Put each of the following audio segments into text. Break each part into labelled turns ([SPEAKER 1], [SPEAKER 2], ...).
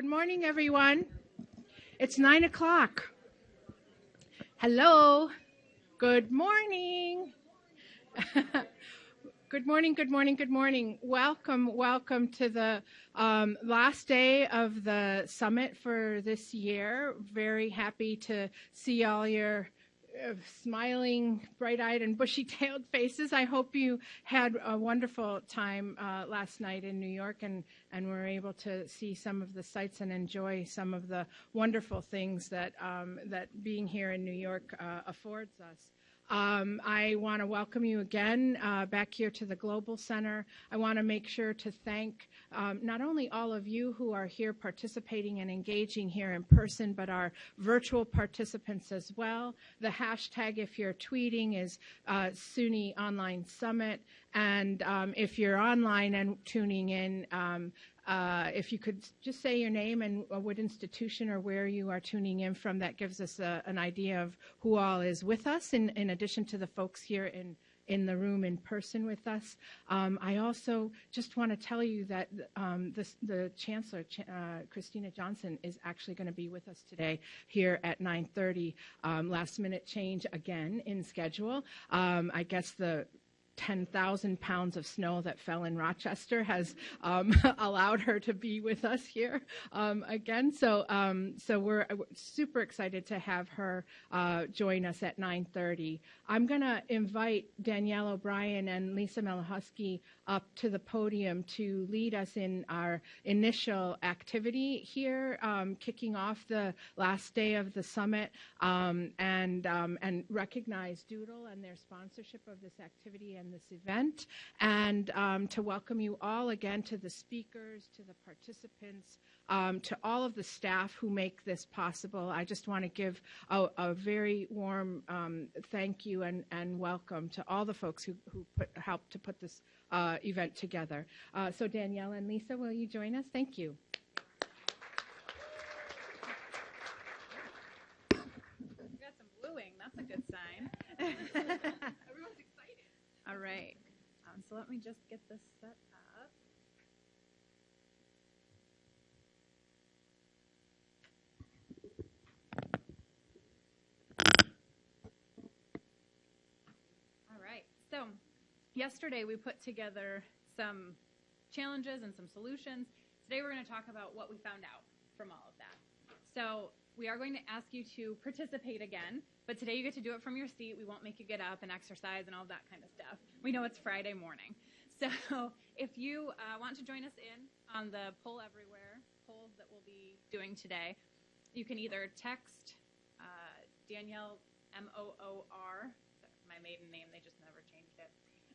[SPEAKER 1] Good morning, everyone. It's nine o'clock. Hello. Good morning. good morning, good morning, good morning. Welcome, welcome to the um, last day of the summit for this year. Very happy to see all your smiling, bright-eyed, and bushy-tailed faces. I hope you had a wonderful time uh, last night in New York and, and were able to see some of the sights and enjoy some of the wonderful things that, um, that being here in New York uh, affords us. Um, I want to welcome you again uh, back here to the Global Center. I want to make sure to thank um, not only all of you who are here participating and engaging here in person, but our virtual participants as well. The hashtag, if you're tweeting, is uh, SUNY Online Summit. And um, if you're online and tuning in, um, uh, if you could just say your name and uh, what institution or where you are tuning in from, that gives us a, an idea of who all is with us, in, in addition to the folks here in in the room in person with us. Um, I also just want to tell you that um, the, the, Chancellor, uh, Kristina Johnson, is actually going to be with us today here at 9.30. Um, last minute change again in schedule. Um, I guess the 10,000 pounds of snow that fell in Rochester has um, allowed her to be with us here um, again. So, um, so we're super excited to have her uh, join us at 9:30. I'm going to invite Danielle O'Brien and Lisa Melahusky up to the podium to lead us in our initial activity here, um, kicking off the last day of the summit, um, and um, and recognize D2L and their sponsorship of this activity and this event, and um, to welcome you all again to the speakers, to the participants, um, to all of the staff who make this possible. I just want to give a, a very warm thank you and, and welcome to all the folks who, who put, helped to put this uh, event together. Uh, so Danielle and Lisa, will you join us? Thank you.
[SPEAKER 2] We got some bluing. That's a good sign. Everyone's excited. All right. Um, so let me just get this set up. All right. So yesterday we put together some challenges and some solutions. Today we're going to talk about what we found out from all of that. So we are going to ask you to participate again, but today you get to do it from your seat. We won't make you get up and exercise and all that kind of stuff. We know it's Friday morning. So if you uh, want to join us in on the Poll Everywhere polls that we'll be doing today, you can either text uh, Danielle M O O R, my maiden name, they just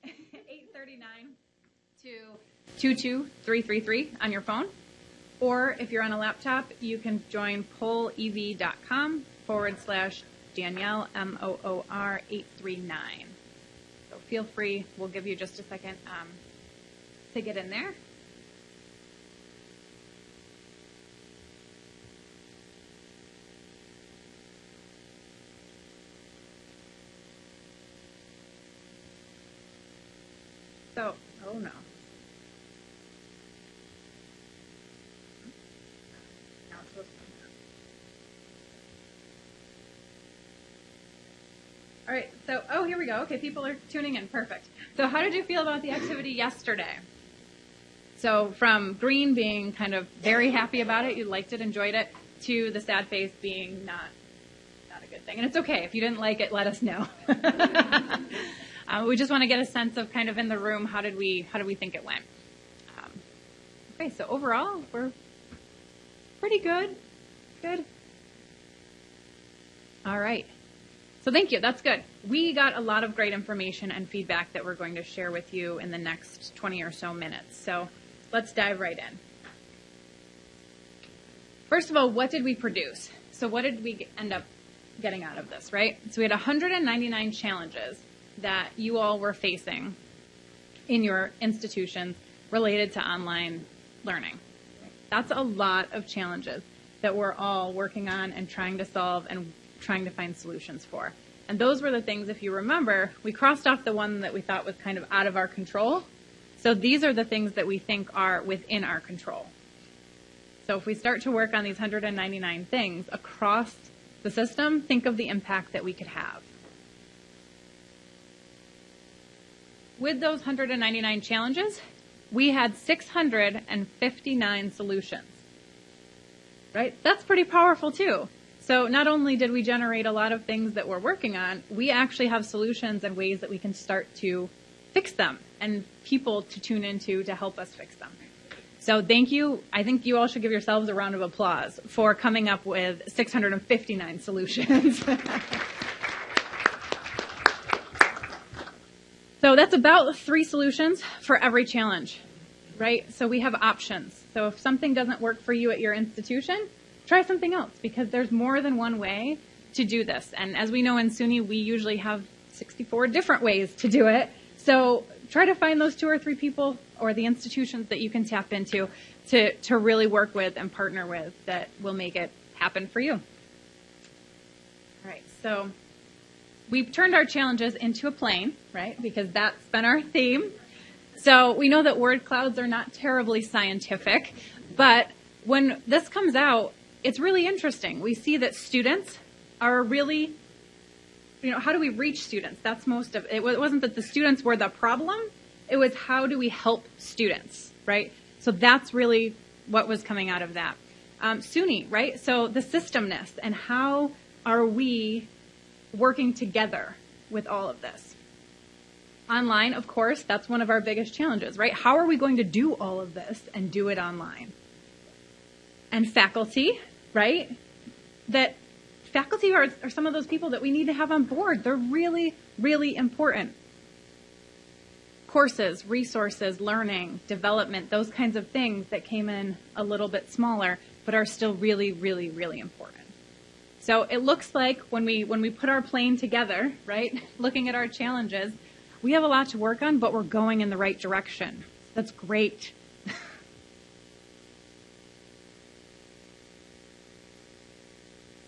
[SPEAKER 2] 839 to 22333 on your phone. Or if you're on a laptop, you can join pollev.com forward slash Danielle, M O O R 839. So feel free. We'll give you just a second um, to get in there. So, oh no. All right, so, oh, here we go. Okay, people are tuning in. Perfect. So, how did you feel about the activity yesterday? So, from green being kind of very happy about it, you liked it, enjoyed it, to the sad face being not not a good thing. And it's okay. If you didn't like it, let us know. uh, we just want to get a sense of kind of in the room, how did we, how did we think it went? Um, okay, so overall, we're pretty good. Good. All right. So thank you. That's good. We got a lot of great information and feedback that we're going to share with you in the next 20 or so minutes. So let's dive right in. First of all, what did we produce? So what did we end up getting out of this, right? So we had 199 challenges that you all were facing in your institutions related to online learning. That's a lot of challenges that we're all working on and trying to solve and trying to find solutions for. And those were the things, if you remember, we crossed off the one that we thought was kind of out of our control. So these are the things that we think are within our control. So if we start to work on these 199 things across the system, think of the impact that we could have. With those 199 challenges, we had 659 solutions. Right? That's pretty powerful too. So not only did we generate a lot of things that we're working on, we actually have solutions and ways that we can start to fix them and people to tune into to help us fix them. So thank you. I think you all should give yourselves a round of applause for coming up with 659 solutions. so that's about three solutions for every challenge, right? So we have options. So if something doesn't work for you at your institution, try something else because there's more than one way to do this. And as we know in SUNY, we usually have 64 different ways to do it. So try to find those two or three people or the institutions that you can tap into to, to really work with and partner with that will make it happen for you. All right, so we've turned our challenges into a plane, right? Because that's been our theme. So we know that word clouds are not terribly scientific, but when this comes out, it's really interesting. We see that students are really, you know, how do we reach students? That's most of it. It wasn't that the students were the problem, it was how do we help students, right? So that's really what was coming out of that. Um, SUNY, right? So the systemness and how are we working together with all of this? Online, of course, that's one of our biggest challenges, right? How are we going to do all of this and do it online? And faculty, right? That faculty are, are some of those people that we need to have on board. They're really, really important courses, resources, learning, development, those kinds of things that came in a little bit smaller, but are still really, really, really important. So it looks like when we when we put our plane together, right, looking at our challenges, we have a lot to work on, but we're going in the right direction. That's great.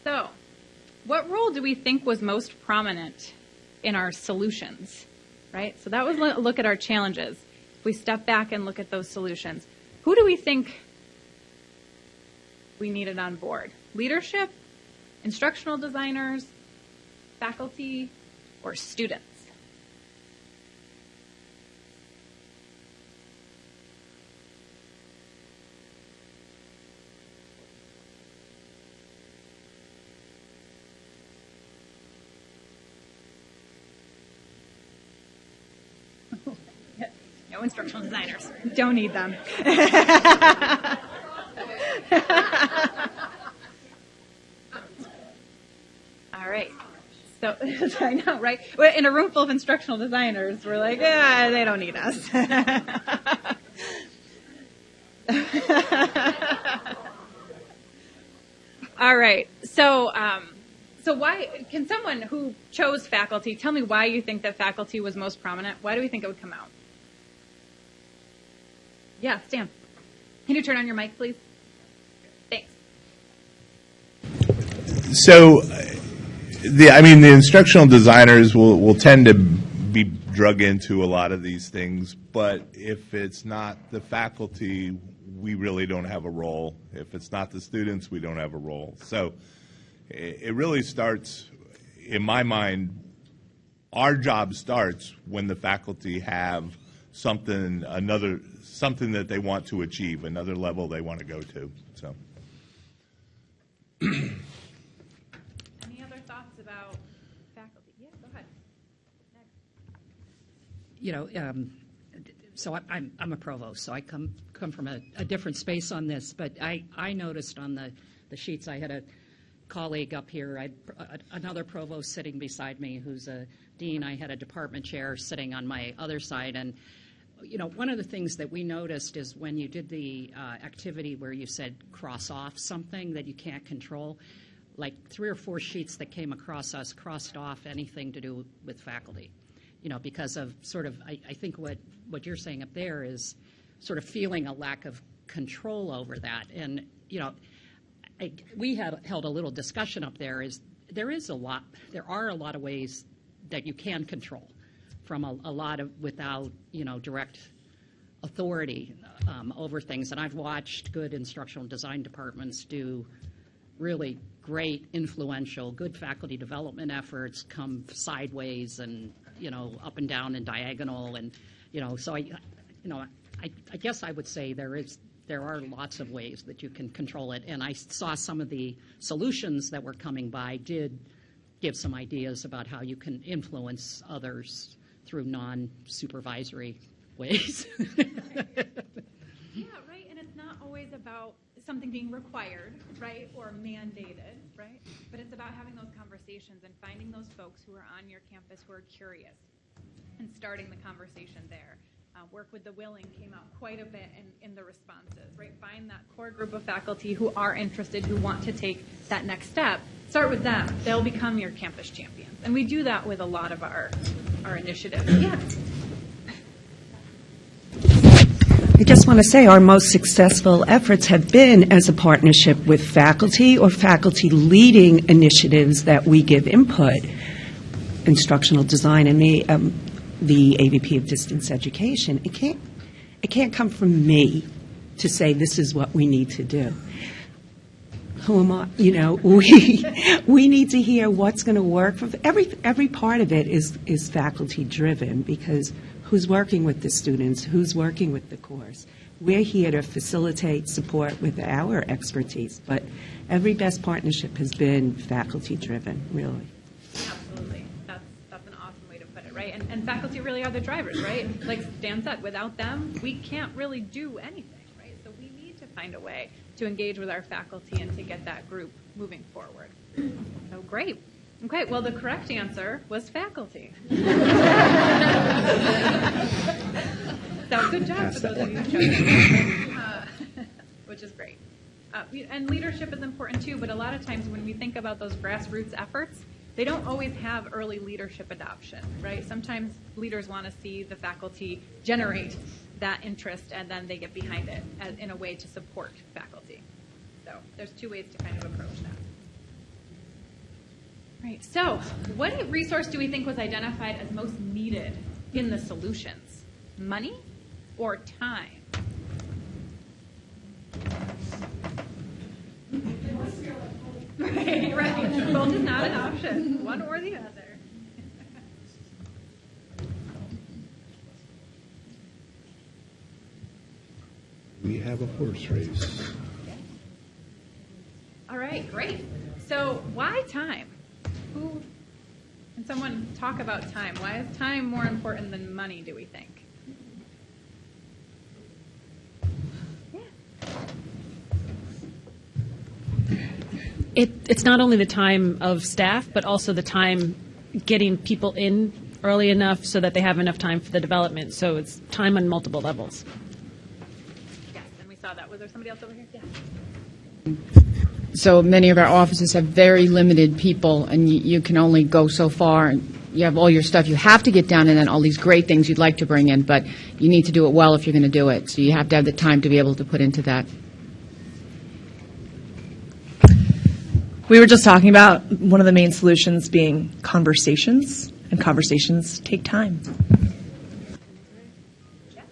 [SPEAKER 2] so, what role do we think was most prominent in our solutions? right? So that was a look at our challenges. If we step back and look at those solutions, who do we think we needed on board? Leadership, instructional designers, faculty, or students? No instructional designers. Don't need them. All right. So I know, right? In a room full of instructional designers, we're like, ah, they don't need us. All right. So, um, so why can someone who chose faculty tell me why you think that faculty was most prominent? Why do we think it would come out? Yeah, Stan. Can you turn on your mic, please? Thanks.
[SPEAKER 3] So, the I mean, the instructional designers will will tend to be drug into a lot of these things, but if it's not the faculty, we really don't have a role. If it's not the students, we don't have a role. So, it really starts, in my mind, our job starts when the faculty have something another something that they want to achieve, another level they want to go to. So.
[SPEAKER 2] Any other thoughts about faculty? Yeah, go ahead.
[SPEAKER 4] You know, um, so I, I'm I'm a provost, so I come come from a, a different space on this. But I I noticed on the the sheets I had a colleague up here, I another provost sitting beside me who's a dean. I had a department chair sitting on my other side, and you know, one of the things that we noticed is when you did the uh, activity where you said cross off something that you can't control, like three or four sheets that came across us crossed off anything to do with faculty. You know, because of sort of, I, I think what, what you're saying up there is sort of feeling a lack of control over that. And, you know, I, we had held a little discussion up there is there is a lot, there are a lot of ways that you can control from a, a lot of without you know direct authority um, over things. And I've watched good instructional design departments do really great, influential, good faculty development efforts come sideways and, you know, up and down and diagonal. And, you know, so I, you know, I, I guess I would say there is, there are lots of ways that you can control it. And I saw some of the solutions that were coming by did give some ideas about how you can influence others through non-supervisory ways.
[SPEAKER 2] Yeah, right. And it's not always about something being required, right, or mandated, right? But it's about having those conversations and finding those folks who are on your campus who are curious and starting the conversation there. Uh, work with the willing came out quite a bit in, in the responses, right? Find that core group of faculty who are interested, who want to take that next step. Start with them. They'll become your campus champions. And we do that with a lot of our, our initiatives. Yeah.
[SPEAKER 5] I just want to say our most successful efforts have been as a partnership with faculty or faculty leading initiatives that we give input. Instructional design and the, um, the AVP of distance education. It can't, it can't come from me to say this is what we need to do. Who am I? You know, we we need to hear what's going to work. For every every part of it is is faculty driven because who's working with the students, who's working with the course. We're here to facilitate support with our expertise, but every best partnership has been faculty driven, really.
[SPEAKER 2] Absolutely. That's, that's an awesome way to put it, right? And, and faculty really are the drivers, right? Like Dan said, without them, we can't really do anything, right? So we need to find a way to engage with our faculty and to get that group moving forward. So great. Okay, well, the correct answer was faculty. so good job for those of you who chose uh, which is great. Uh, and leadership is important too, but a lot of times when we think about those grassroots efforts, they don't always have early leadership adoption, right? Sometimes leaders want to see the faculty generate that interest and then they get behind it as, in a way to support faculty. So there's two ways to kind of approach that. Right. So, what resource do we think was identified as most needed in the solutions? Money or time? right, right. Both is not an option. One or the other.
[SPEAKER 3] We have a horse race.
[SPEAKER 2] All right, great. So, why time? Who can someone talk about time? Why is time more important than money, do we think?
[SPEAKER 6] It, it's not only the time of staff, but also the time getting people in early enough so that they have enough time for the development. So it's time on multiple levels.
[SPEAKER 2] Yes, and we saw that. Was there somebody else over here? Yeah.
[SPEAKER 7] So many of our offices have very limited people, and you, you can only go so far. And you have all your stuff you have to get done, and then all these great things you'd like to bring in, but you need to do it well if you're going to do it. So you have to have the time to be able to put into that.
[SPEAKER 8] We were just talking about one of the main solutions being conversations, and conversations take time.
[SPEAKER 2] Yeah,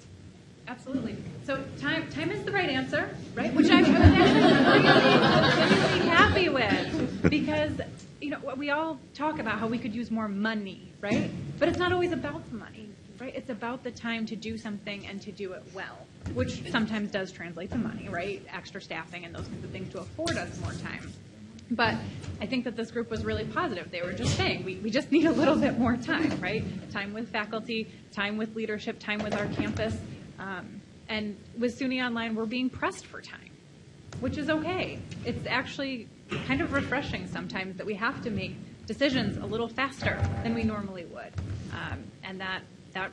[SPEAKER 2] absolutely. So time time is the right answer, right? Which I'm actually really, really happy with because you know we all talk about how we could use more money, right? But it's not always about the money, right? It's about the time to do something and to do it well, which sometimes does translate to money, right? Extra staffing and those kinds of things to afford us more time. But I think that this group was really positive. They were just saying, we, we just need a little bit more time, right? Time with faculty, time with leadership, time with our campus. Um, and with SUNY Online, we're being pressed for time, which is okay. It's actually kind of refreshing sometimes that we have to make decisions a little faster than we normally would. Um, and that, that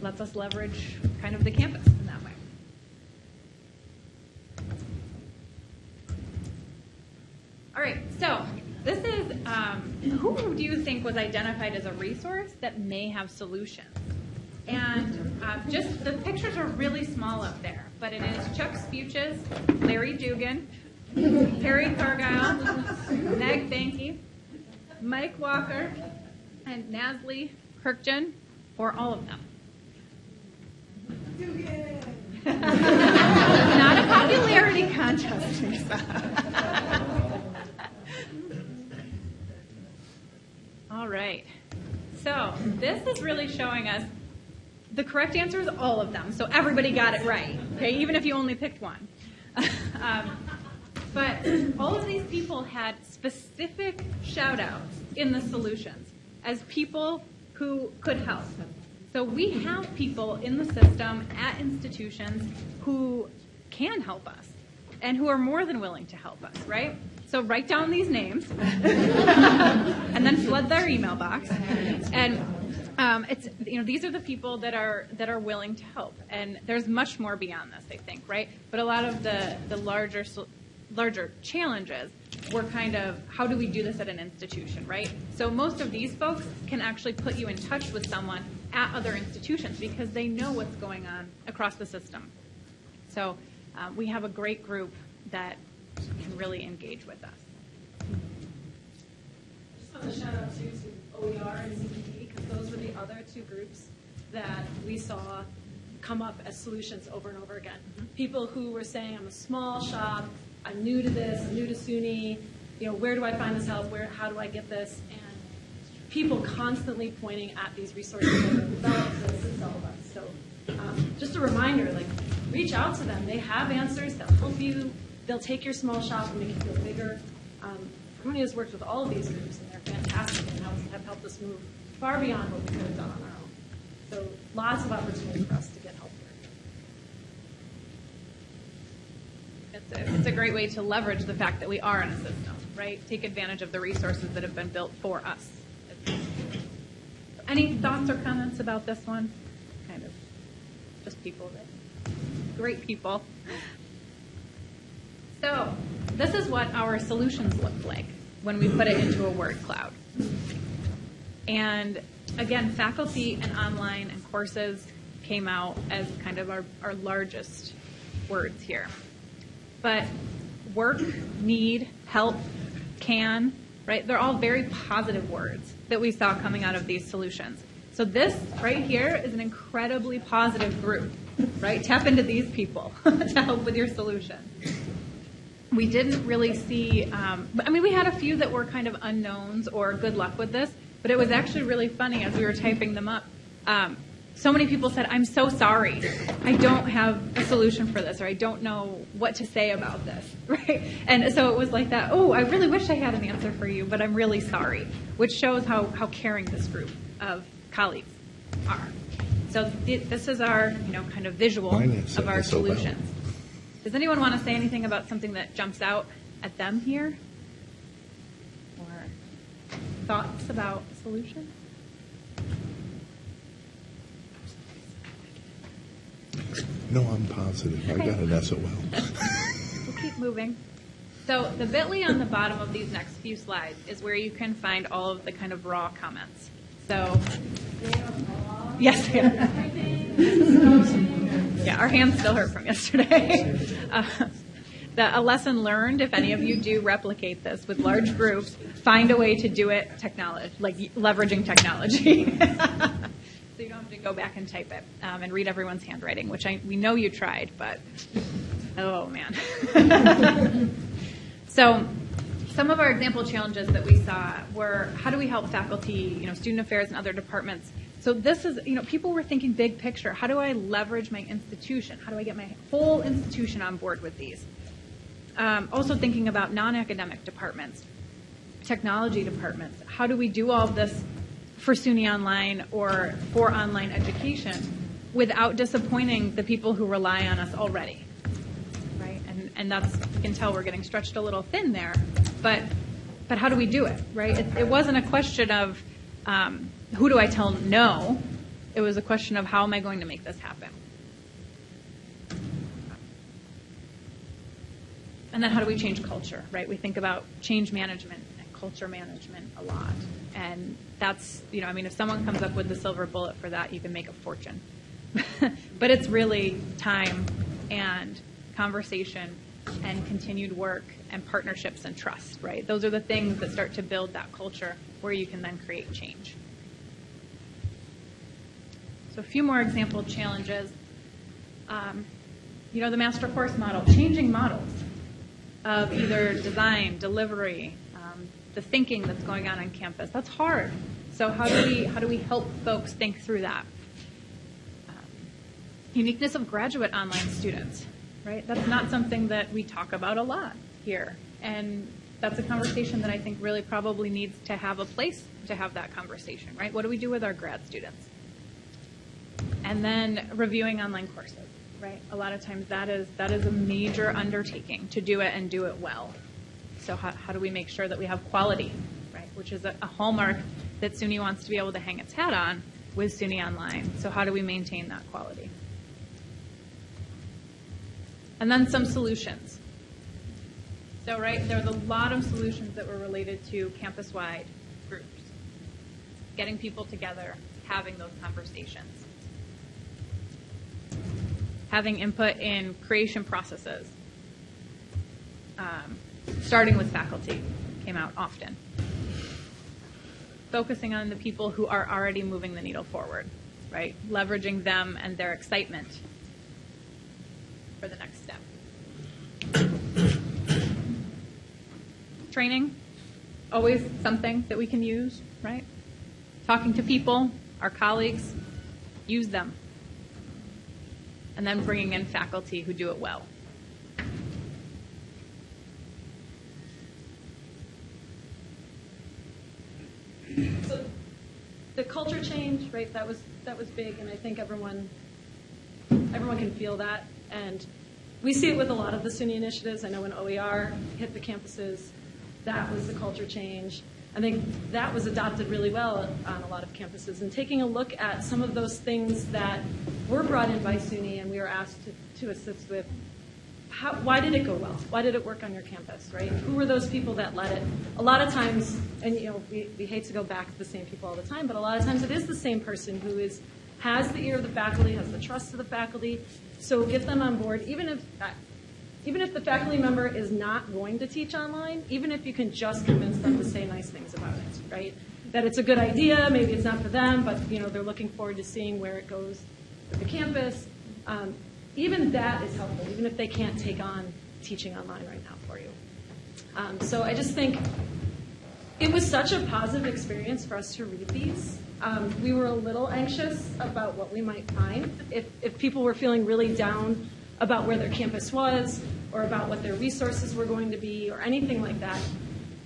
[SPEAKER 2] lets us leverage kind of the campus in that way. All right, so this is um, who do you think was identified as a resource that may have solutions? And uh, just the pictures are really small up there, but it is Chuck Spuches, Larry Dugan, Perry Cargile, Meg Banky, Mike Walker, and Nasli Kirkjan, or all of them. Confetti contest, All right. So this is really showing us the correct answer is all of them. So everybody got it right. Okay, even if you only picked one. um, but all of these people had specific shout outs in the solutions as people who could help. So we have people in the system at institutions who can help us and who are more than willing to help us, right? So write down these names and then flood their email box. And um, it's you know these are the people that are that are willing to help, and there's much more beyond this, I think, right? But a lot of the the larger larger challenges were kind of how do we do this at an institution, right? So most of these folks can actually put you in touch with someone at other institutions because they know what's going on across the system. So uh, we have a great group that can really engage with us.
[SPEAKER 6] Just want to shout out too to OER and CPD those were the other two groups that we saw come up as solutions over and over again. Mm-hmm. People who were saying, I'm a small shop, I'm new to this, I'm new to SUNY, you know, where do I find this help? Where, how do I get this? And people constantly pointing at these resources that are developed assist all of us. So um, just a reminder, like, reach out to them. They have answers. They'll help you. They'll take your small shop and make it feel bigger. Um, Harmony has worked with all of these groups, and they're fantastic and have helped us move far beyond what we could have done on our own. So lots of opportunity for us to get help
[SPEAKER 2] here. It's a, it's a great way to leverage the fact that we are in a system, right? Take advantage of the resources that have been built for us. Any thoughts or comments about this one? Kind of just people that, great people. So, this is what our solutions look like when we put it into a word cloud. And again, faculty and online and courses came out as kind of our, our largest words here. But work, need, help, can, right? They're all very positive words that we saw coming out of these solutions. So this right here is an incredibly positive group, right? Tap into these people to help with your solution. We didn't really see, um, I mean, we had a few that were kind of unknowns or good luck with this, but it was actually really funny as we were typing them up. Um, so many people said, I'm so sorry. I don't have a solution for this, or I don't know what to say about this, right? And so it was like that, oh, I really wish I had an answer for you, but I'm really sorry, which shows how, how caring this group of colleagues are. So th- this is our, you know, kind of visual of our solutions. Does anyone want to say anything about something that jumps out at them here? Or thoughts about solutions?
[SPEAKER 3] No, I'm positive. I got an SOL.
[SPEAKER 2] we'll keep moving. So the bit.ly on the bottom of these next few slides is where you can find all of the kind of raw comments. So, yes, yeah, our hands still hurt from yesterday. Uh, the, a lesson learned, if any of you do replicate this with large groups, find a way to do it technology, like leveraging technology. so you don't have to go back and type it um, and read everyone's handwriting, which I, we know you tried, but oh man. so some of our example challenges that we saw were how do we help faculty, you know, student affairs and other departments. So this is, you know, people were thinking big picture. How do I leverage my institution? How do I get my whole institution on board with these? Um, also thinking about non-academic departments, technology departments. How do we do all this for SUNY Online or for online education without disappointing the people who rely on us already. Right? And, and that's, you can tell we're getting stretched a little thin there. But, but how do we do it? Right? It, it wasn't a question of um, who do I tell no. It was a question of how am I going to make this happen? And then how do we change culture, right? We think about change management and culture management a lot. And that's, you know, I mean, if someone comes up with the silver bullet for that, you can make a fortune. but it's really time and conversation and continued work and partnerships and trust, right? Those are the things that start to build that culture where you can then create change. So a few more example challenges. Um, you know, the master course model, changing models of either design, delivery, um, the thinking that's going on on campus. That's hard. So how do we how do we help folks think through that? Um, uniqueness of graduate online students, right? That's not something that we talk about a lot here, and that's a conversation that I think really probably needs to have a place to have that conversation, right? What do we do with our grad students? And then reviewing online courses, right? A lot of times that is that is a major undertaking to do it and do it well. So how, how do we make sure that we have quality, right? Which is a, a hallmark that SUNY wants to be able to hang its hat on with SUNY Online. So how do we maintain that quality? And then some solutions. So, right, there's a lot of solutions that were related to campus-wide groups, getting people together, having those conversations, having input in creation processes, um, starting with faculty came out often, focusing on the people who are already moving the needle forward, right, leveraging them and their excitement for the next step. Training, always something that we can use, right? Talking to people, our colleagues, use them. And then bringing in faculty who do it well.
[SPEAKER 6] So the culture change, right? That was that was big, and I think everyone everyone can feel that. And we see it with a lot of the SUNY initiatives. I know when OER hit the campuses, that was the culture change. I think that was adopted really well on a lot of campuses. And taking a look at some of those things that were brought in by SUNY and we were asked to, to assist with, how, why did it go well? Why did it work on your campus, right? Who were those people that led it? A lot of times, and you know, we, we hate to go back to the same people all the time, but a lot of times it is the same person who is has the ear of the faculty, has the trust of the faculty. So get them on board, even if even if the faculty member is not going to teach online, even if you can just convince them to say nice things about it, right? That it's a good idea, maybe it's not for them, but you know they're looking forward to seeing where it goes with the campus. Um, even that is helpful, even if they can't take on teaching online right now for you. Um, so I just think it was such a positive experience for us to read these. Um, we were a little anxious about what we might find. If, if people were feeling really down about where their campus was or about what their resources were going to be or anything like that.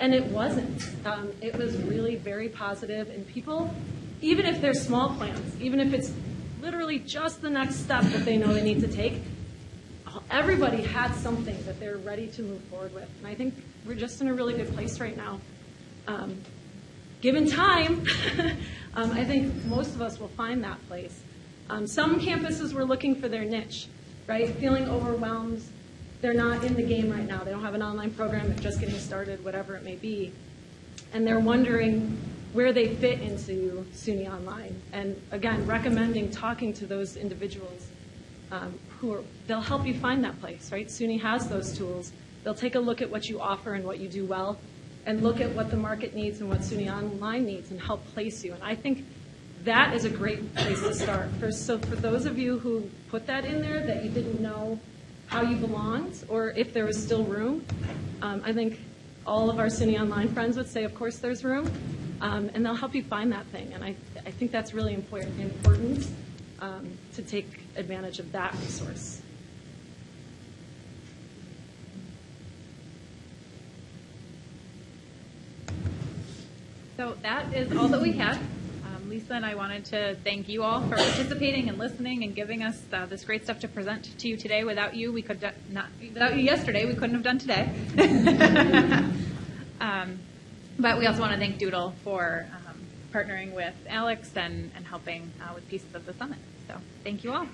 [SPEAKER 6] And it wasn't. Um, it was really very positive, and people, even if they're small plans, even if it's literally just the next step that they know they need to take, everybody had something that they're ready to move forward with. And I think we're just in a really good place right now. Um, given time, um, I think most of us will find that place. Um, some campuses were looking for their niche right? Feeling overwhelmed. They're not in the game right now. They don't have an online program. They're just getting started, whatever it may be. And they're wondering where they fit into SUNY Online. And again, recommending talking to those individuals um, who are, they'll help you find that place, right? SUNY has those tools. They'll take a look at what you offer and what you do well and look at what the market needs and what SUNY Online needs and help place you. And I think that is a great place to start. For, so for those of you who put that in there that you didn't know how you belonged or if there was still room, um, I think all of our SUNY Online friends would say, of course there's room, um, and they'll help you find that thing. And I, I think that's really important, important um, to take advantage of that resource.
[SPEAKER 2] So that is all that we had. Lisa and I wanted to thank you all for participating and listening and giving us uh, this great stuff to present to you today. Without you, we could not. Without you yesterday, we couldn't have done today. um, but we also want to thank D2L for um, partnering with Alex and, and helping uh, with pieces of the summit. So thank you all.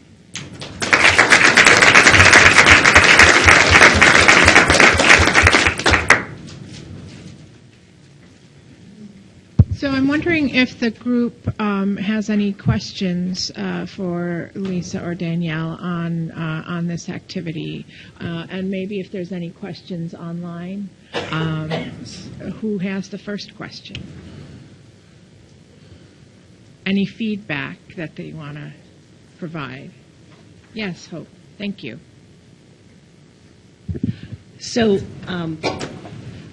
[SPEAKER 1] So I'm wondering if the group um, has any questions uh, for Lisa or Danielle on uh, on this activity, uh, and maybe if there's any questions online. Um, who has the first question? Any feedback that they want to provide? Yes, Hope. Thank you.
[SPEAKER 8] So, um,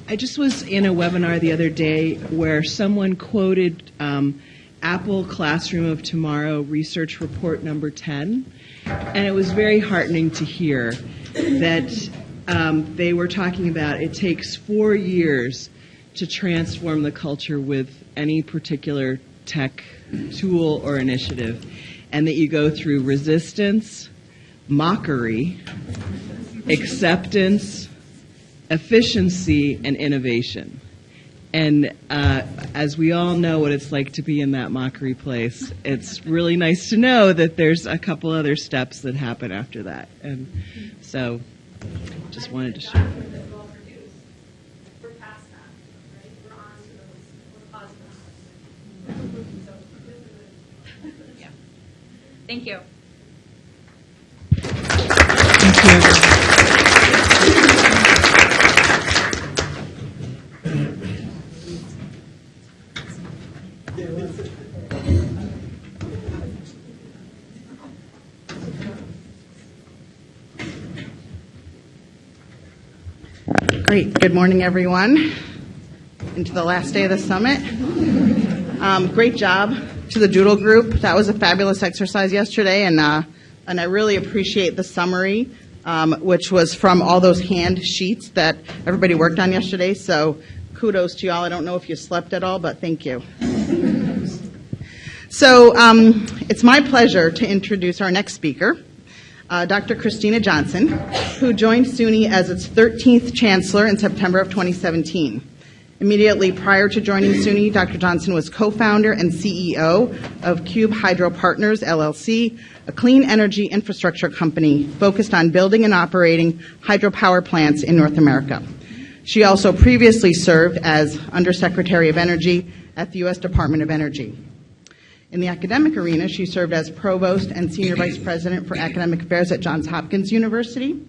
[SPEAKER 8] I just was in a webinar the other day where someone quoted um, Apple Classroom of Tomorrow research report number 10, and it was very heartening to hear that um, they were talking about it takes four years to transform the culture with any particular tech tool or initiative, and that you go through resistance, mockery, acceptance, efficiency, and innovation. And uh, as we all know what it's like to be in that mockery place, it's really nice to know that there's a couple other steps that happen after that. And so, just wanted to share.
[SPEAKER 6] We're past that, right? We're on to those, we're positive. So, this is it.
[SPEAKER 2] Thank you.
[SPEAKER 9] Great. Good morning, everyone. Into the last day of the summit. Um, great job to the D2L group. That was a fabulous exercise yesterday, and uh, and I really appreciate the summary, um, which was from all those hand sheets that everybody worked on yesterday. So kudos to y'all. I don't know if you slept at all, but thank you. So um, it's my pleasure to introduce our next speaker uh, Dr. Kristina Johnson, who joined SUNY as its 13th chancellor in September of 2017. Immediately prior to joining SUNY, Dr. Johnson was co-founder and CEO of Cube Hydro Partners, LLC, a clean energy infrastructure company focused on building and operating hydropower plants in North America. She also previously served as Undersecretary of Energy at the U.S. Department of Energy. In the academic arena, she served as provost and senior vice president for academic affairs at Johns Hopkins University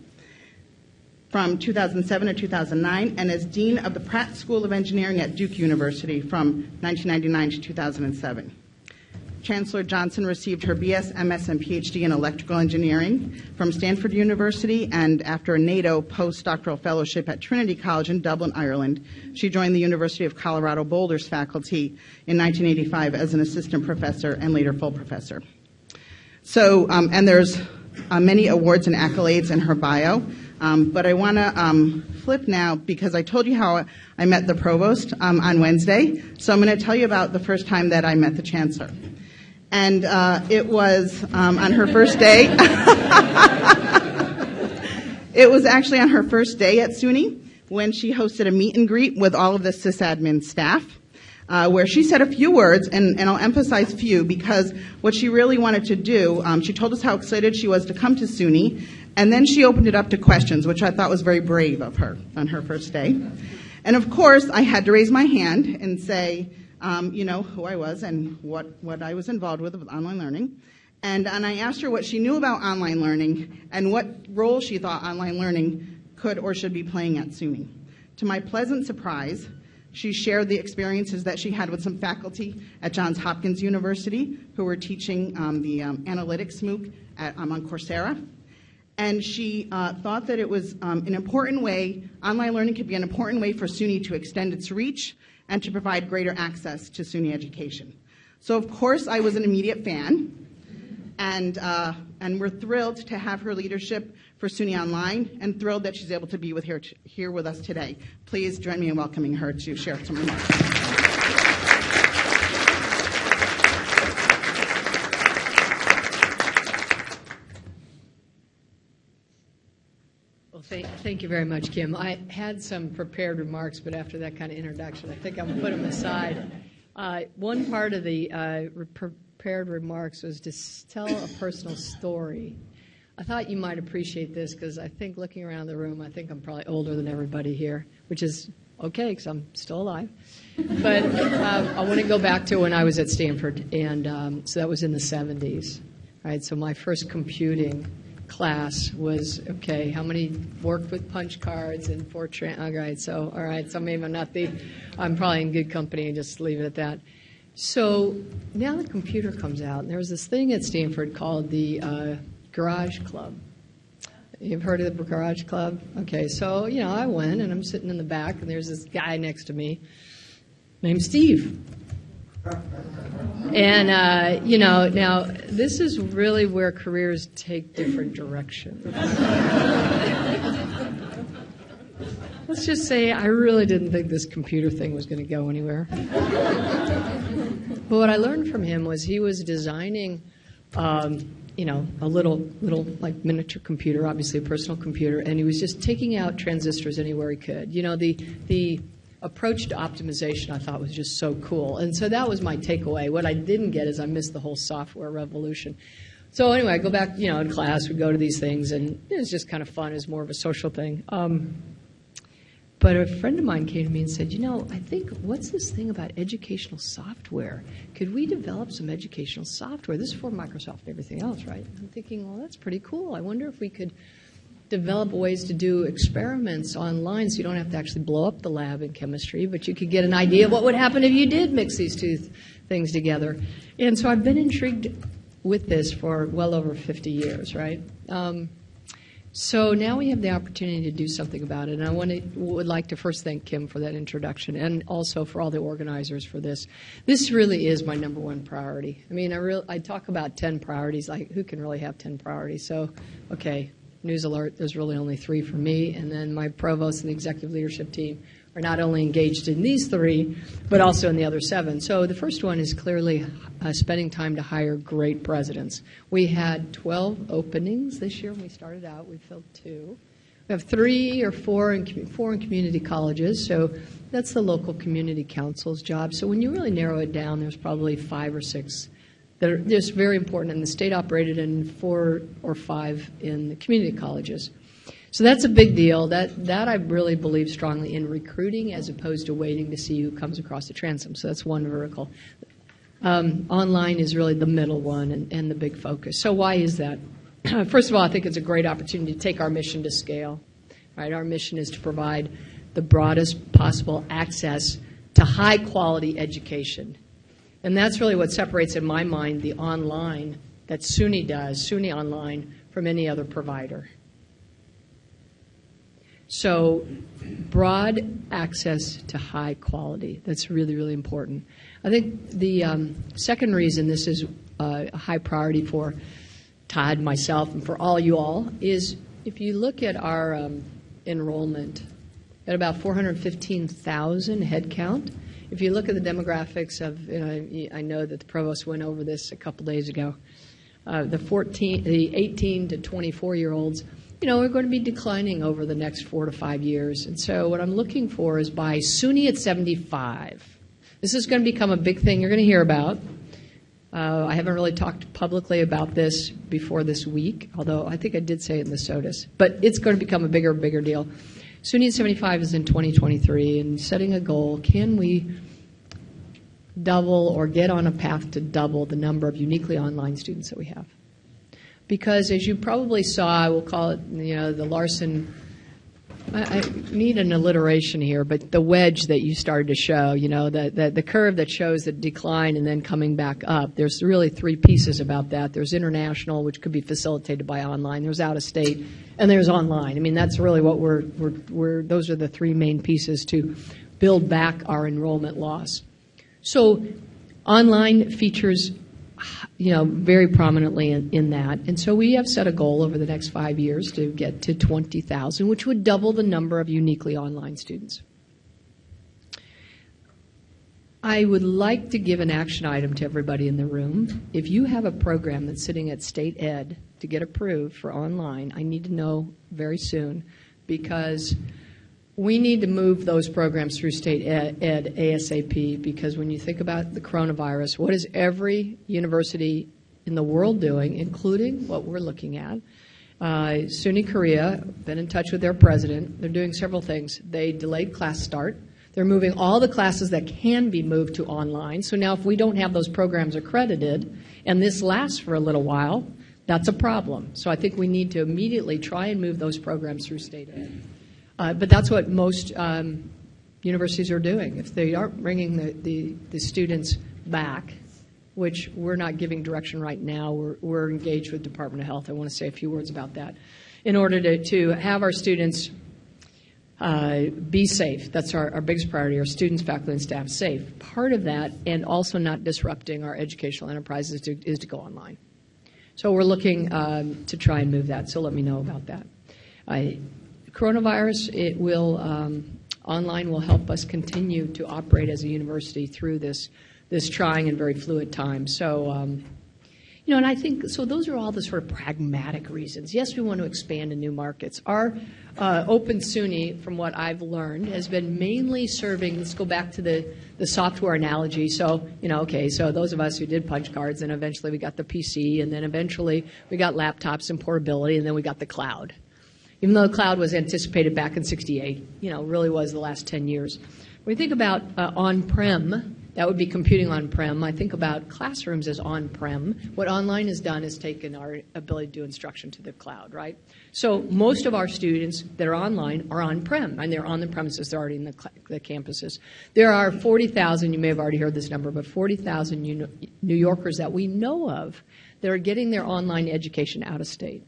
[SPEAKER 9] from 2007 to 2009, and as dean of the Pratt School of Engineering at Duke University from 1999 to 2007. Chancellor Johnson received her BS, MS, and PhD in electrical engineering from Stanford University, and after a NATO postdoctoral fellowship at Trinity College in Dublin, Ireland, she joined the University of Colorado Boulder's faculty in 1985 as an assistant professor and later full professor. So, um, and there's uh, many awards and accolades in her bio. Um, but I want to um, flip now because I told you how I met the provost um, on Wednesday. So I'm going to tell you about the first time that I met the chancellor and uh, it was um, on her first day. it was actually on her first day at SUNY when she hosted a meet and greet with all of the sysadmin staff. Uh, where she said a few words, and, and, I'll emphasize few because what she really wanted to do, um, she told us how excited she was to come to SUNY, and then she opened it up to questions, which I thought was very brave of her on her first day. And of course, I had to raise my hand and say, um, you know, who I was and what, what I was involved with with online learning. And, and I asked her what she knew about online learning and what role she thought online learning could or should be playing at SUNY. To my pleasant surprise, she shared the experiences that she had with some faculty at Johns Hopkins University who were teaching um, the um, analytics MOOC at, um, on Coursera. And she uh, thought that it was um, an important way, online learning could be an important way for SUNY to extend its reach and to provide greater access to SUNY education. So, of course, I was an immediate fan, and, uh, and we're thrilled to have her leadership for SUNY Online and thrilled that she's able to be with here, here with us today. Please join me in welcoming her to share some remarks.
[SPEAKER 10] Well, thank, you very much, Kim. I had some prepared remarks, but after that kind of introduction, I think I'm going to put them aside. Uh, one part of the uh, prepared remarks was to tell a personal story. I thought you might appreciate this because I think looking around the room, I think I'm probably older than everybody here, which is okay because I'm still alive. But uh, I want to go back to when I was at Stanford, and um, so that was in the 70s. Right, so my first computing class was okay. How many worked with punch cards and Fortran? All right, so all right, so maybe I'm not the. I'm probably in good company and just leave it at that. So now the computer comes out, and there was this thing at Stanford called the uh, Garage Club. You've heard of the Garage Club? Okay, so, you know, I went and I'm sitting in the back and there's this guy next to me named Steve. And, uh, you know, now this is really where careers take different directions. Let's just say I really didn't think this computer thing was going to go anywhere. but what I learned from him was he was designing, um, you know, a little, little like miniature computer, obviously a personal computer, and he was just taking out transistors anywhere he could. You know, the the approach to optimization I thought was just so cool, and so that was my takeaway. What I didn't get is I missed the whole software revolution. So anyway, I go back, you know, in class, we go to these things, and it was just kind of fun. It's more of a social thing. Um, but a friend of mine came to me and said, You know, I think, what's this thing about educational software? Could we develop some educational software? This is for Microsoft and everything else, right? I'm thinking, Well, that's pretty cool. I wonder if we could develop ways to do experiments online so you don't have to actually blow up the lab in chemistry, but you could get an idea of what would happen if you did mix these two th- things together. And so I've been intrigued with this for well over 50 years, right? Um, so now we have the opportunity to do something about it, and I want to, would like to first thank Kim for that introduction, and also for all the organizers for this. This really is my number one priority. I mean, I real I talk about ten priorities. Like, who can really have ten priorities? So, okay, news alert. There's really only three for me, and then my provost and the executive leadership team are not only engaged in these three, but also in the other seven. So the first one is clearly uh, spending time to hire great presidents. We had 12 openings this year when we started out. We filled two. We have three or four in, four in community colleges, so that's the local community council's job. So when you really narrow it down, there's probably five or six that are just very important in the state operated and four or five in the community colleges. So that's a big deal. That that I really believe strongly in recruiting as opposed to waiting to see who comes across the transom. So that's one vertical. Um, online is really the middle one and, and the big focus. So why is that? First of all, I think it's a great opportunity to take our mission to scale. Right, our mission is to provide the broadest possible access to high quality education, and that's really what separates, in my mind, the online that SUNY does, SUNY Online, from any other provider. So, broad access to high quality. That's really, really important. I think the um, second reason this is uh, a high priority for Todd, myself, and for all you all is if you look at our um, enrollment at about 415,000 head count. If you look at the demographics of, you know, I know that the provost went over this a couple days ago. Uh, the 14, the 18 to 24 year olds you know, we're going to be declining over the next four to five years. And so what I'm looking for is by SUNY at 75. This is going to become a big thing you're going to hear about. Uh, I haven't really talked publicly about this before this week, although I think I did say it in the SOTUS. But it's going to become a bigger, bigger deal. SUNY at 75 is in 2023, and setting a goal, can we double or get on a path to double the number of uniquely online students that we have? because as you probably saw, I will call it, you know, the Larson. I, I need an alliteration here, but the wedge that you started to show, you know, the, the, the curve that shows the decline and then coming back up. There's really three pieces about that. There's international, which could be facilitated by online. There's out of state, and there's online. I mean, that's really what we're, we're, we're those are the three main pieces to build back our enrollment loss. So, online features you know, very prominently in, in, that. And so we have set a goal over the next five years to get to 20,000, which would double the number of uniquely online students. I would like to give an action item to everybody in the room. If you have a program that's sitting at state ed to get approved for online, I need to know very soon because we need to move those programs through state ed, ASAP because when you think about the coronavirus, what is every university in the world doing, including what we're looking at? Uh, SUNY Korea, been in touch with their president. They're doing several things. They delayed class start. They're moving all the classes that can be moved to online. So now, if we don't have those programs accredited and this lasts for a little while, that's a problem. So I think we need to immediately try and move those programs through state ed. Uh, but that's what most um, universities are doing. If they aren't bringing the, the, the, students back, which we're not giving direction right now, we're, we're engaged with Department of Health. I want to say a few words about that. in order to, to have our students uh, be safe. That's our, our biggest priority, our students, faculty, and staff safe. Part of that, and also not disrupting our educational enterprises, is to, is to go online. So we're looking um, to try and move that, so let me know about that. I, coronavirus, it will, um, online will help us continue to operate as a university through this, this trying and very fluid time. So, um, you know, and I think, so those are all the sort of pragmatic reasons. Yes, we want to expand in new markets. Our uh, Open SUNY, from what I've learned, has been mainly serving, let's go back to the, the software analogy. So, you know, okay, so those of us who did punch cards, and eventually we got the PC, and then eventually we got laptops and portability, and then we got the cloud. Even though the cloud was anticipated back in 68, you know, really was the last 10 years. When we think about uh, on-prem, that would be computing on-prem. I think about classrooms as on-prem. What online has done is taken our ability to do instruction to the cloud, right? So most of our students that are online are on-prem, and they're on the premises. They're already in the, the campuses. There are 40,000, you may have already heard this number, but 40,000 New Yorkers that we know of that are getting their online education out of state.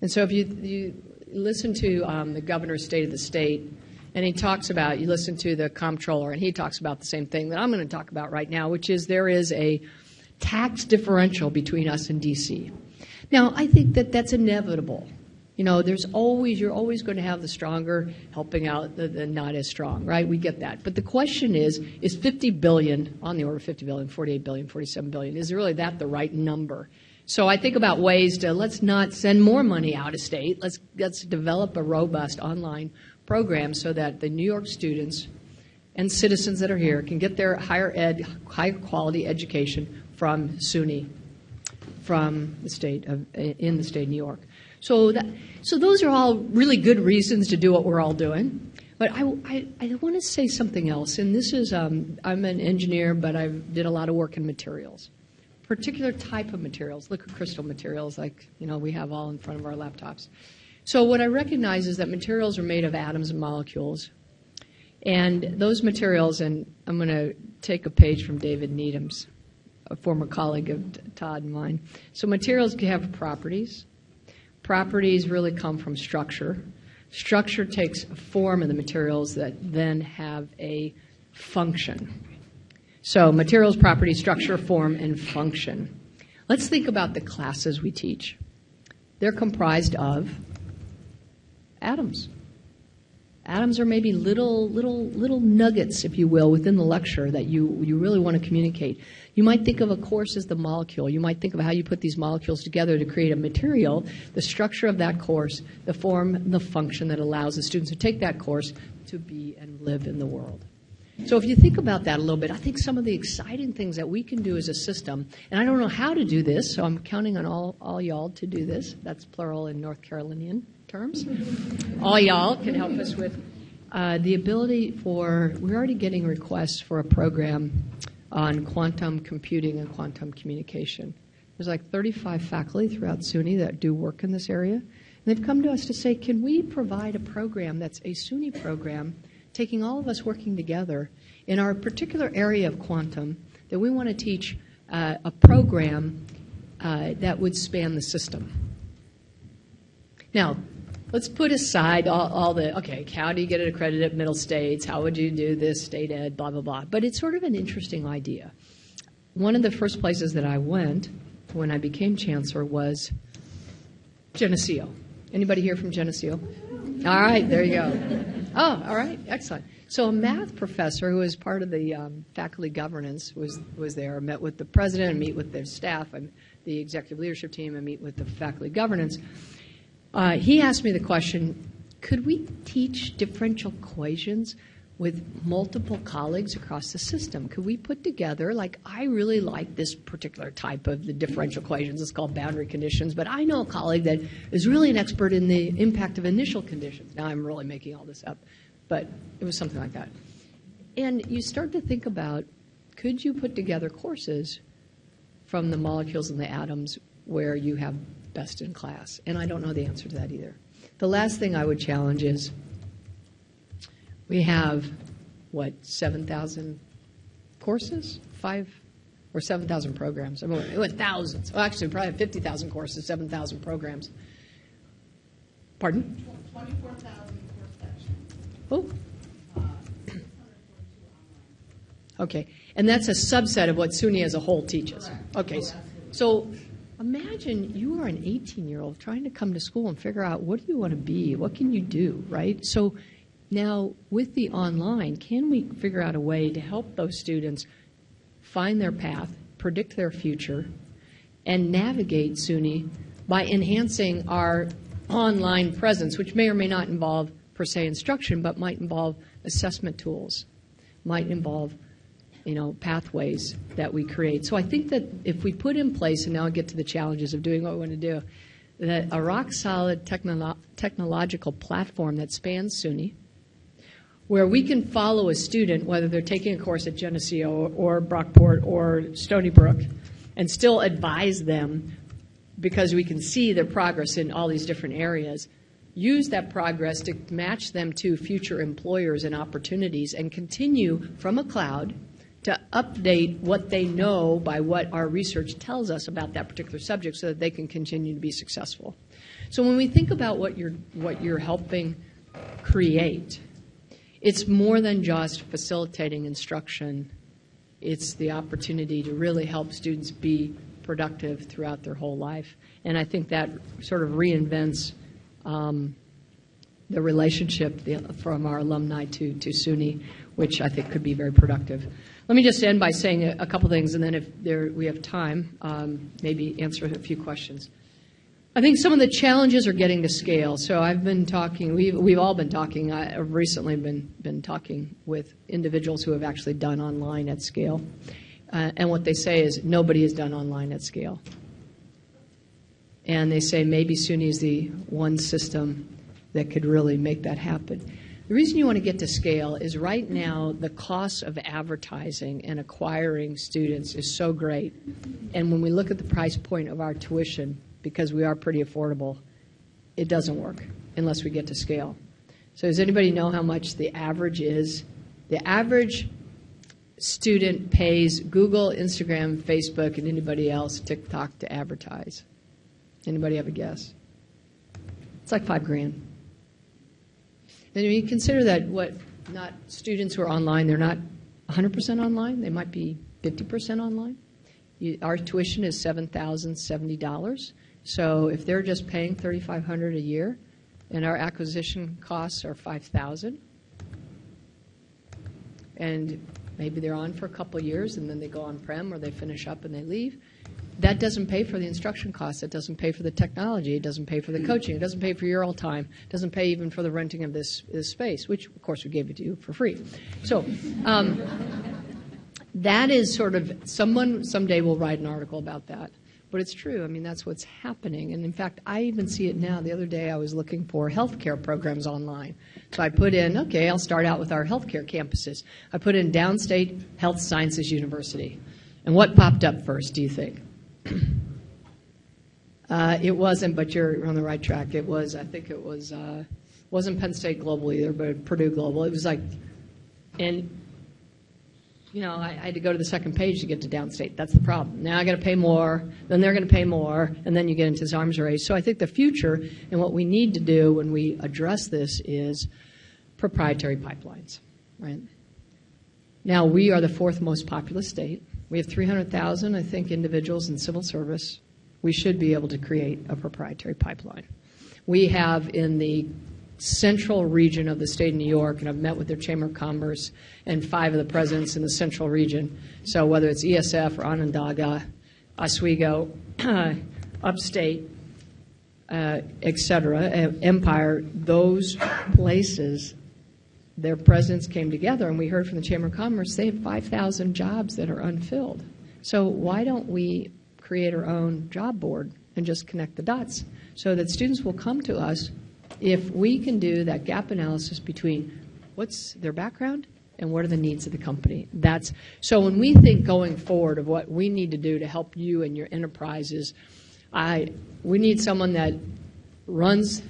[SPEAKER 10] And so if you, you listen to um, the governor's state of the state, and he talks about, you listen to the comptroller, and he talks about the same thing that I'm going to talk about right now, which is there is a tax differential between us and D.C. Now, I think that that's inevitable. You know, there's always, you're always going to have the stronger helping out the, the not as strong, right? We get that. But the question is, is 50 billion, on the order of 50 billion, 48 billion, 47 billion, is really that the right number? So I think about ways to let's not send more money out of state. Let's let's develop a robust online program so that the New York students and citizens that are here can get their higher ed, higher quality education from SUNY, from the state of in the state of New York. So that so those are all really good reasons to do what we're all doing. But I, I, I want to say something else, and this is um, I'm an engineer, but I did a lot of work in materials, particular type of materials, liquid crystal materials, like you know we have all in front of our laptops. So what I recognize is that materials are made of atoms and molecules. And those materials, and I'm going to take a page from David Needham's, a former colleague of Todd and mine. So materials have properties. Properties really come from structure. Structure takes a form of the materials that then have a function. So materials, property, structure, form, and function. Let's think about the classes we teach. They're comprised of atoms. Atoms are maybe little, little, little nuggets, if you will, within the lecture that you, you really want to communicate. You might think of a course as the molecule. You might think of how you put these molecules together to create a material, the structure of that course, the form, the function that allows the students to take that course to be and live in the world. So if you think about that a little bit, I think some of the exciting things that we can do as a system, and I don't know how to do this, so I'm counting on all, all y'all to do this. That's plural in North Carolinian terms. all y'all can help us with uh, the ability for, we're already getting requests for a program on quantum computing and quantum communication. There's like 35 faculty throughout SUNY that do work in this area. And they've come to us to say, can we provide a program that's a SUNY program taking all of us working together in our particular area of quantum that we want to teach uh, a program uh, that would span the system. Now, let's put aside all, all, the, okay, how do you get it accredited at middle states? How would you do this, state ed, blah, blah, blah. But it's sort of an interesting idea. One of the first places that I went when I became chancellor was Geneseo. Anybody here from Geneseo? All right, there you go. Oh, all right, excellent. So a math professor who was part of the um, faculty governance was was there. I met with the president and meet with their staff and the executive leadership team and meet with the faculty governance. Uh, he asked me the question: Could we teach differential equations with multiple colleagues across the system? Could we put together, like, I really like this particular type of the differential equations. It's called boundary conditions, but I know a colleague that is really an expert in the impact of initial conditions. Now I'm really making all this up, but it was something like that. And you start to think about could you put together courses from the molecules and the atoms where you have best in class? And I don't know the answer to that either. The last thing I would challenge is we have, what, 7,000 courses? Five or 7,000 programs. I mean, it went thousands. Well, actually, probably 50,000 courses, 7,000 programs. Pardon?
[SPEAKER 9] Twenty-four thousand for sections.
[SPEAKER 10] Oh. Okay, and that's a subset of what SUNY as a whole teaches. Okay, so imagine you are an 18-year-old trying to come to school and figure out what do you want to be, what can you do, right? So now with the online, can we figure out a way to help those students find their path, predict their future, and navigate SUNY by enhancing our online presence, which may or may not involve per se instruction, but might involve assessment tools, might involve you know, pathways that we create. So I think that if we put in place, and now I get to the challenges of doing what we want to do, that a rock solid technolo- technological platform that spans SUNY, where we can follow a student, whether they're taking a course at Geneseo or, or Brockport or Stony Brook, and still advise them because we can see their progress in all these different areas. Use that progress to match them to future employers and opportunities and continue from a cloud to update what they know by what our research tells us about that particular subject so that they can continue to be successful. So when we think about what you're, what you're helping create, it's more than just facilitating instruction. It's the opportunity to really help students be productive throughout their whole life. And I think that sort of reinvents um, the relationship from our alumni to, to SUNY, which I think could be very productive. Let me just end by saying a, a couple things, and then if there, we have time, um, maybe answer a few questions. I think some of the challenges are getting to scale. So I've been talking, we've, we've all been talking, I've recently been, been talking with individuals who have actually done online at scale. Uh, and what they say is nobody has done online at scale. And they say maybe SUNY is the one system that could really make that happen. The reason you want to get to scale is right now the cost of advertising and acquiring students is so great. And when we look at the price point of our tuition, because we are pretty affordable, it doesn't work unless we get to scale. So does anybody know how much the average is? The average student pays Google, Instagram, Facebook, and anybody else, TikTok, to advertise. Anybody have a guess? It's like five grand. And you consider that what not students who are online, they're not 100% online, they might be 50% online. You, our tuition is $7,070. So if they're just paying 3500 a year and our acquisition costs are 5000 and maybe they're on for a couple years and then they go on prem or they finish up and they leave, that doesn't pay for the instruction costs. It doesn't pay for the technology. It doesn't pay for the coaching. It doesn't pay for your all time. It doesn't pay even for the renting of this, this space, which, of course, we gave it to you for free. So um, that is sort of someone someday will write an article about that. But it's true. I mean, that's what's happening. And in fact, I even see it now. The other day, I was looking for healthcare programs online. So I put in, okay, I'll start out with our healthcare campuses. I put in Downstate Health Sciences University. And what popped up first, do you think? Uh, it wasn't, but you're on the right track. It was, I think it was, uh, wasn't Penn State Global either, but Purdue Global. It was like, and you know, I, I had to go to the second page to get to downstate. That's the problem. Now I got to pay more, then they're going to pay more, and then you get into this arms race. So I think the future and what we need to do when we address this is proprietary pipelines, right? Now we are the fourth most populous state. We have 300,000, I think, individuals in civil service. We should be able to create a proprietary pipeline. We have in the central region of the state of New York, and I've met with their Chamber of Commerce and five of the presidents in the central region. So whether it's ESF or Onondaga, Oswego, upstate, uh, et cetera, uh, Empire, those places, their presidents came together, and we heard from the Chamber of Commerce they have 5,000 jobs that are unfilled. So why don't we create our own job board and just connect the dots so that students will come to us if we can do that gap analysis between what's their background and what are the needs of the company. That's so when we think going forward of what we need to do to help you and your enterprises, I we need someone that runs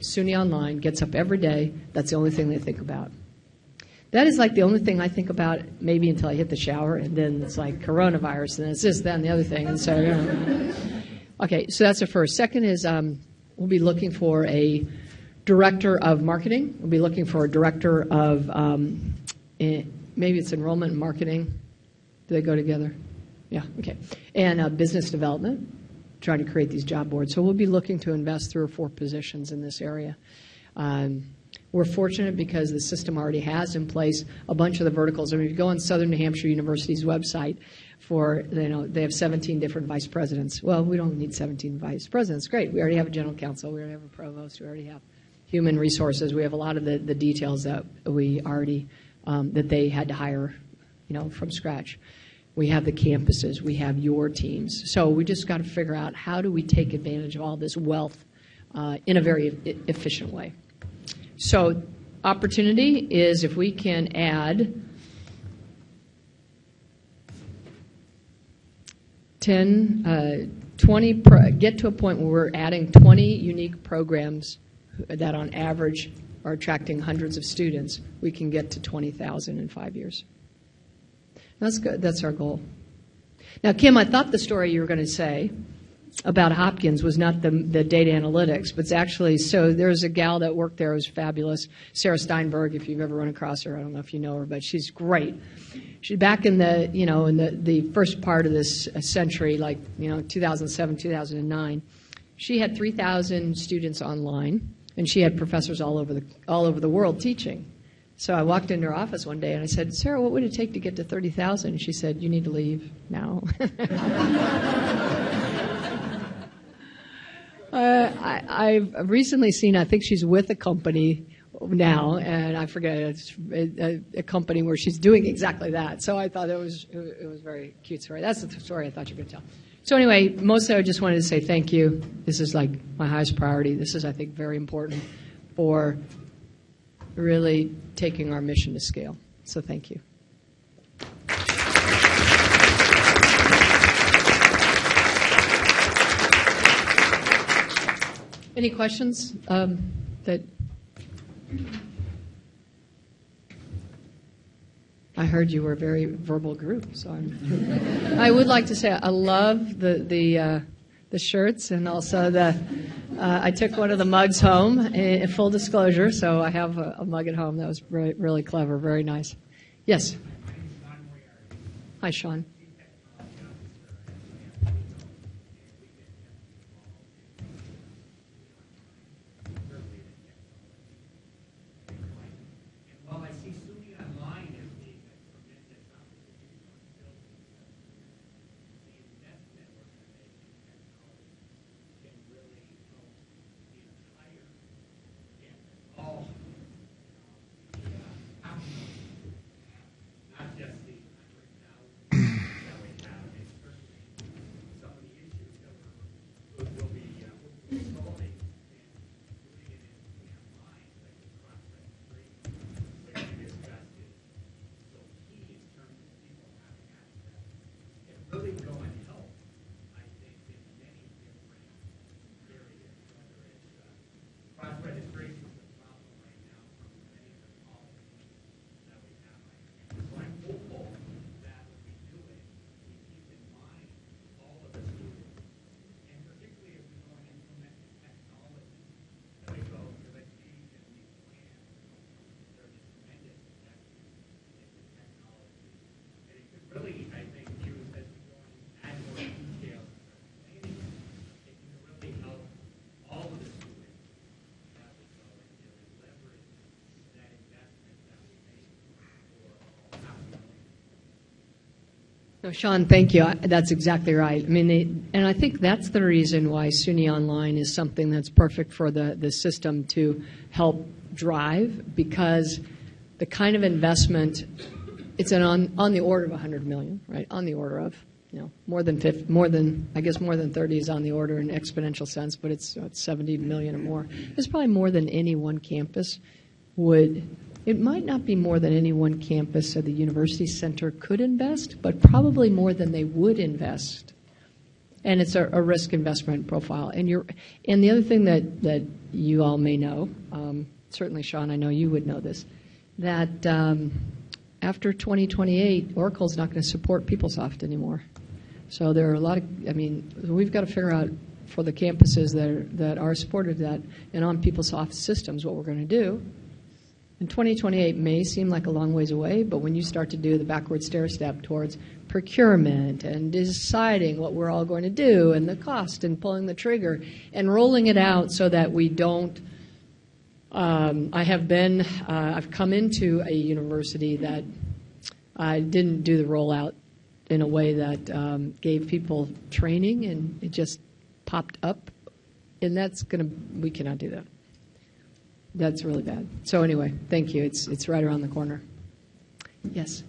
[SPEAKER 10] SUNY Online, gets up every day. That's the only thing they think about. That is like the only thing I think about, maybe until I hit the shower, and then it's like coronavirus, and it's this, that, and the other thing. And so, okay, so that's the first. Second is um, we'll be looking for a director of marketing. We'll be looking for a director of, um, eh, maybe it's enrollment and marketing. Do they go together? Yeah, okay. And uh, business development, trying to create these job boards. So we'll be looking to invest three or four positions in this area. Um, we're fortunate because the system already has in place a bunch of the verticals. I mean, if you go on Southern New Hampshire University's website for, you know, they have 17 different vice presidents. Well, we don't need 17 vice presidents. Great. We already have a general counsel. We already have a provost. We already have human resources. We have a lot of the, the details that we already, um, that they had to hire, you know, from scratch. We have the campuses. We have your teams. So we just got to figure out how do we take advantage of all this wealth uh, in a very e- efficient way. So opportunity is if we can add 10, uh, 20, pro- get to a point where we're adding 20 unique programs that on average are attracting hundreds of students, we can get to 20,000 in five years. That's good. That's our goal. Now, Kim, I thought the story you were going to say about Hopkins was not the, the data analytics, but it's actually so. There's a gal that worked there who was fabulous, Sarah Steinberg. If you've ever run across her, I don't know if you know her, but she's great. She back in the you know in the the first part of this century, like you know 2007, 2009, she had 3,000 students online, and she had professors all over the all over the world teaching. So I walked into her office one day and I said, Sarah, what would it take to get to 30,000? She said, You need to leave now. Uh, I, I've recently seen, I think she's with a company now, and I forget, it's a, a company where she's doing exactly that. So I thought it was, it was very cute story. That's the story I thought you to tell. So anyway, mostly I just wanted to say thank you. This is like my highest priority. This is, I think, very important for really taking our mission to scale. So thank you. Any questions um, that I heard you were a very verbal group, so I'm, I would like to say I love the the uh, the shirts and also the. Uh, I took one of the mugs home. In full disclosure, so I have a, a mug at home that was really, really clever, very nice. Yes. Hi, Sean.
[SPEAKER 11] While I see SUNY Online as being a tremendous opportunity for building the investment organization technology can really help the entire campus, all the uh, not just the hundred thousand that we have, and certainly some of the issues that we're, will be, uh, will be solving and doing it in the online, like the cross-registration which we discussed is so key in terms of people having access. It really go and help, I think, in many different areas, whether it's, uh, cross-registration is a problem right now for many of the colleges that we have. So I'm hopeful that when we do it, we keep in mind all of the students, and particularly as we go and implement the technology, that we go to the change and we plan there's a tremendous investment in the technology. And it could really, I think, use as we go and add more details to the planning, it can really help all of the students that we go and really leverage that investment that we make for all half a million.
[SPEAKER 10] No, Sean, thank you. That's exactly right. I mean, they, and I think that's the reason why SUNY Online is something that's perfect for the, the system to help drive, because the kind of investment, it's an on, on the order of 100 million, right? On the order of, you know, more than 50, more than, I guess more than 30 is on the order in exponential sense, but it's, it's 70 million or more. It's probably more than any one campus would, it might not be more than any one campus or the university center could invest, but probably more than they would invest. And it's a, a risk investment profile. And you're, and the other thing that, that you all may know, um, certainly Sean, I know you would know this, that um, after 2028, Oracle's not going to support PeopleSoft anymore. So there are a lot of, I mean, we've got to figure out for the campuses that are, that are supported that and on PeopleSoft systems, what we're going to do. And 2028 may seem like a long ways away, but when you start to do the backward stair step towards procurement and deciding what we're all going to do and the cost and pulling the trigger and rolling it out so that we don't. Um, I have been, uh, I've come into a university that I didn't do the rollout in a way that um, gave people training and it just popped up. And that's going to, we cannot do that. That's really bad. So anyway, thank you. It's, it's right around the corner. Yes.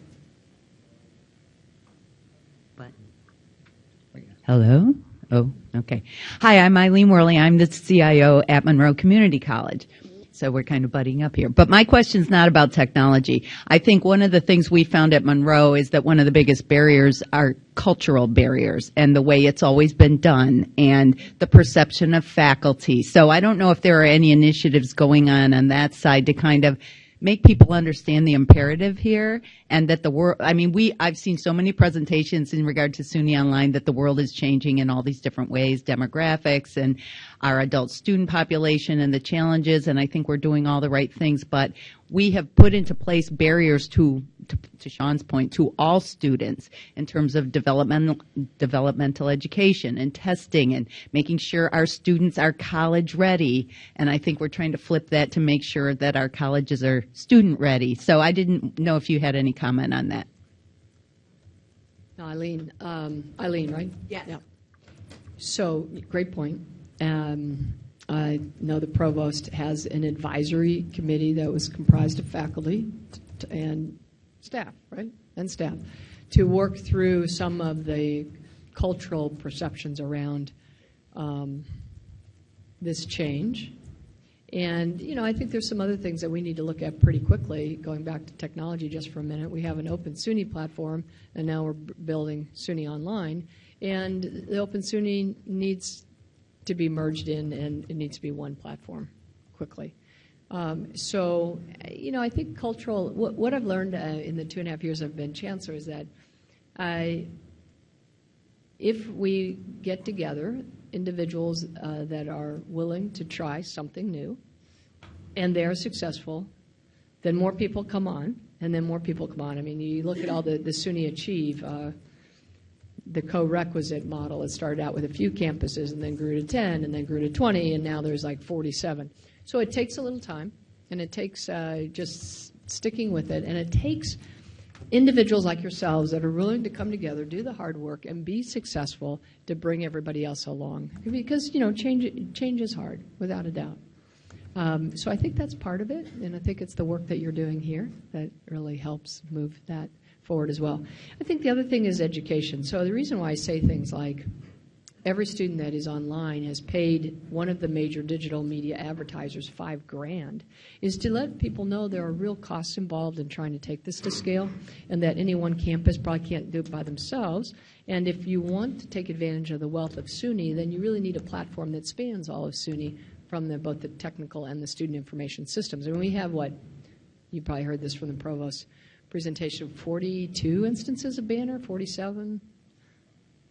[SPEAKER 12] Hello? Oh, okay. Hi, I'm Eileen Worley. I'm the CIO at Monroe Community College. So we're kind of butting up here. But my question is not about technology. I think one of the things we found at Monroe is that one of the biggest barriers are cultural barriers and the way it's always been done and the perception of faculty. So I don't know if there are any initiatives going on on that side to kind of make people understand the imperative here and that the world i mean we i've seen so many presentations in regard to suny online that the world is changing in all these different ways demographics and our adult student population and the challenges and i think we're doing all the right things but we have put into place barriers to to, to Sean's point to all students in terms of developmental developmental education and testing and making sure our students are college ready and I think we're trying to flip that to make sure that our colleges are student ready so I didn't know if you had any comment on that
[SPEAKER 10] No, Eileen, um, Eileen, right?
[SPEAKER 12] Yes.
[SPEAKER 10] Yeah. So, great point. Um, I know the provost has an advisory committee that was comprised of faculty and staff, right? And staff to work through some of the cultural perceptions around um, this change. And, you know, I think there's some other things that we need to look at pretty quickly. Going back to technology just for a minute, we have an open SUNY platform, and now we're building SUNY Online. And the open SUNY needs to be merged in, and it needs to be one platform quickly. Um, so, you know, I think cultural, what, what I've learned uh, in the two and a half years I've been chancellor is that I, if we get together individuals uh, that are willing to try something new and they're successful, then more people come on, and then more people come on. I mean, you look at all the, the SUNY Achieve, uh, the co-requisite model. It started out with a few campuses and then grew to 10 and then grew to 20, and now there's like 47. So it takes a little time, and it takes uh, just sticking with it, and it takes individuals like yourselves that are willing to come together, do the hard work, and be successful to bring everybody else along. Because you know, change change is hard, without a doubt. Um, so I think that's part of it, and I think it's the work that you're doing here that really helps move that forward as well. I think the other thing is education. So the reason why I say things like every student that is online has paid one of the major digital media advertisers five grand is to let people know there are real costs involved in trying to take this to scale and that any one campus probably can't do it by themselves and if you want to take advantage of the wealth of SUNY then you really need a platform that spans all of SUNY from the, both the technical and the student information systems and we have what you probably heard this from the provost presentation 42 instances of Banner 47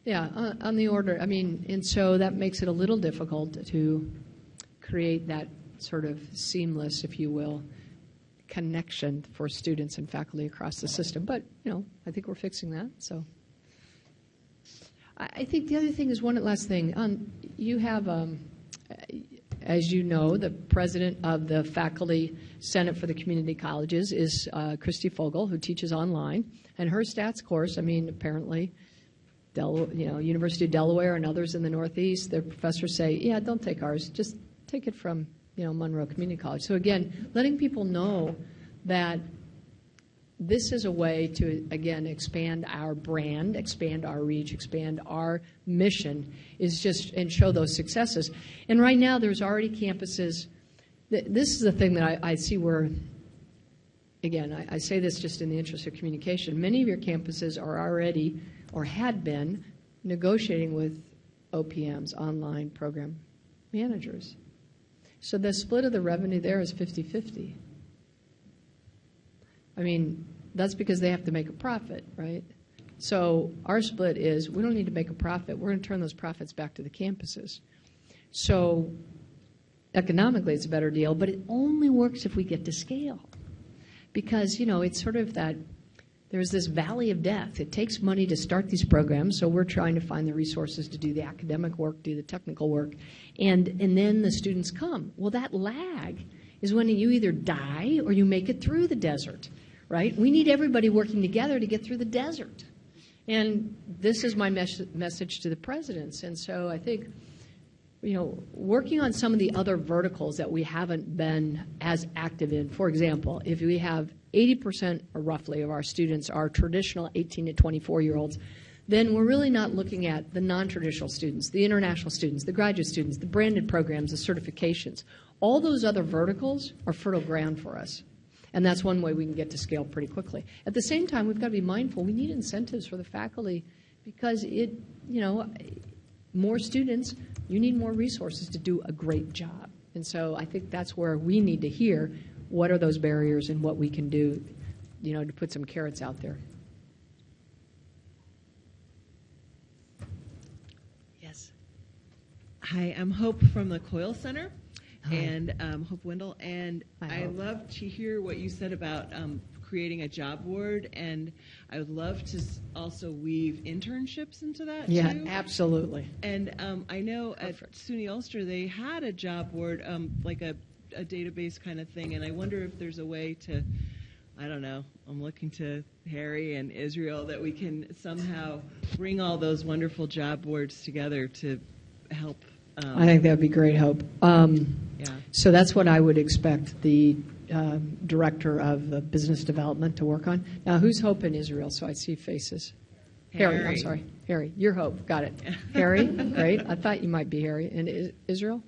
[SPEAKER 10] yeah, on, the order. I mean, and so that makes it a little difficult to create that sort of seamless, if you will, connection for students and faculty across the system. But, you know, I think we're fixing that. So I, I think the other thing is one last thing. Um, you have, um, as you know, the president of the Faculty Senate for the Community Colleges is uh, Christy Fogal, who teaches online. And her stats course, I mean, apparently, Del, you know, University of Delaware and others in the Northeast, their professors say, yeah, don't take ours, just take it from, you know, Monroe Community College. So again, letting people know that this is a way to, again, expand our brand, expand our reach, expand our mission, is just, and show those successes. And right now, there's already campuses. This is the thing that I, I see where, again, I, I say this just in the interest of communication. Many of your campuses are already or had been negotiating with OPMs, online program managers. So the split of the revenue there is 50 50. I mean, that's because they have to make a profit, right? So our split is we don't need to make a profit. We're going to turn those profits back to the campuses. So economically, it's a better deal, but it only works if we get to scale. Because, you know, it's sort of that there's this valley of death. It takes money to start these programs, so we're trying to find the resources to do the academic work, do the technical work, and, and then the students come. Well, that lag is when you either die or you make it through the desert, right? We need everybody working together to get through the desert. And this is my mes- message to the presidents. And so I think, you know, working on some of the other verticals that we haven't been as active in. For example, if we have 80% or roughly of our students are traditional 18 to 24 year olds, then we're really not looking at the non traditional students, the international students, the graduate students, the branded programs, the certifications. All those other verticals are fertile ground for us. And that's one way we can get to scale pretty quickly. At the same time, we've got to be mindful we need incentives for the faculty because it, you know, more students, you need more resources to do a great job. And so I think that's where we need to hear what are those barriers and what we can do, you know, to put some carrots out there. Yes.
[SPEAKER 8] Hi, I'm Hope from the COIL Center,
[SPEAKER 10] Hi.
[SPEAKER 8] and um, Hope Wendell. And
[SPEAKER 10] Hi,
[SPEAKER 8] I
[SPEAKER 10] Hope.
[SPEAKER 8] love to hear what you said about um, creating a job board, and I would love to also weave internships into that
[SPEAKER 10] Yeah,
[SPEAKER 8] too.
[SPEAKER 10] absolutely.
[SPEAKER 8] And um, I know at SUNY Ulster they had a job board, um, like a, a database kind of thing, and I wonder if there's a way to, I don't know, I'm looking to Harry and Israel that we can somehow bring all those wonderful job boards together to help. Um,
[SPEAKER 10] I think that would be great, Hope. Um,
[SPEAKER 8] Yeah.
[SPEAKER 10] So that's what I would expect the um, director of uh, business development to work on. Now, who's Hope in Israel? So I see faces. Harry, I'm sorry. Harry, you're Hope. Got it. Harry, great. I thought you might be Harry. And Israel?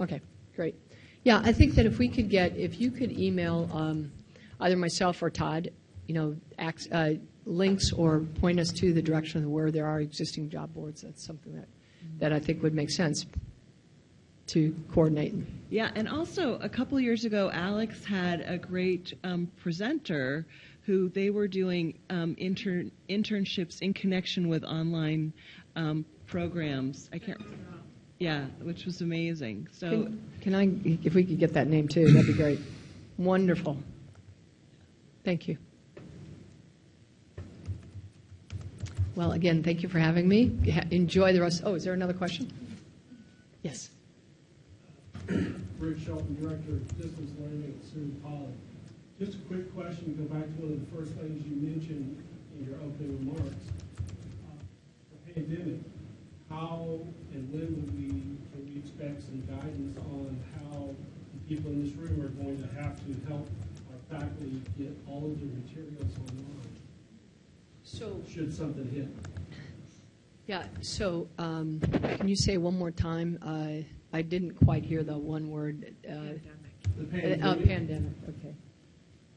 [SPEAKER 10] Okay, great. Yeah, I think that if we could get, if you could email um, either myself or Todd, you know, ac- uh, links or point us to the direction of where there are existing job boards, that's something that, that I think would make sense to coordinate.
[SPEAKER 8] Yeah, and also a couple years ago, Alex had a great um, presenter who they were doing um, intern internships in connection with online um, programs. I can't. Yeah, which was amazing. So
[SPEAKER 10] Can, can I, if we could get that name too, that'd be great. Wonderful. Thank you. Well, again, thank you for having me. Enjoy the rest. Oh, is there another question? Yes.
[SPEAKER 13] Bruce Shelton, Director of Distance Learning at SUNY College. Just a quick question, go back to one of the first things you mentioned in your opening remarks. Uh, The pandemic, how and when would we, can we expect some guidance on how the people in this room are going to have to help our faculty get all of their materials online?
[SPEAKER 10] So,
[SPEAKER 13] Should something hit?
[SPEAKER 10] yeah, so um, can you say one more time? Uh, I didn't quite hear the one word. uh,
[SPEAKER 13] The
[SPEAKER 10] Uh,
[SPEAKER 13] pandemic.
[SPEAKER 10] pandemic, okay.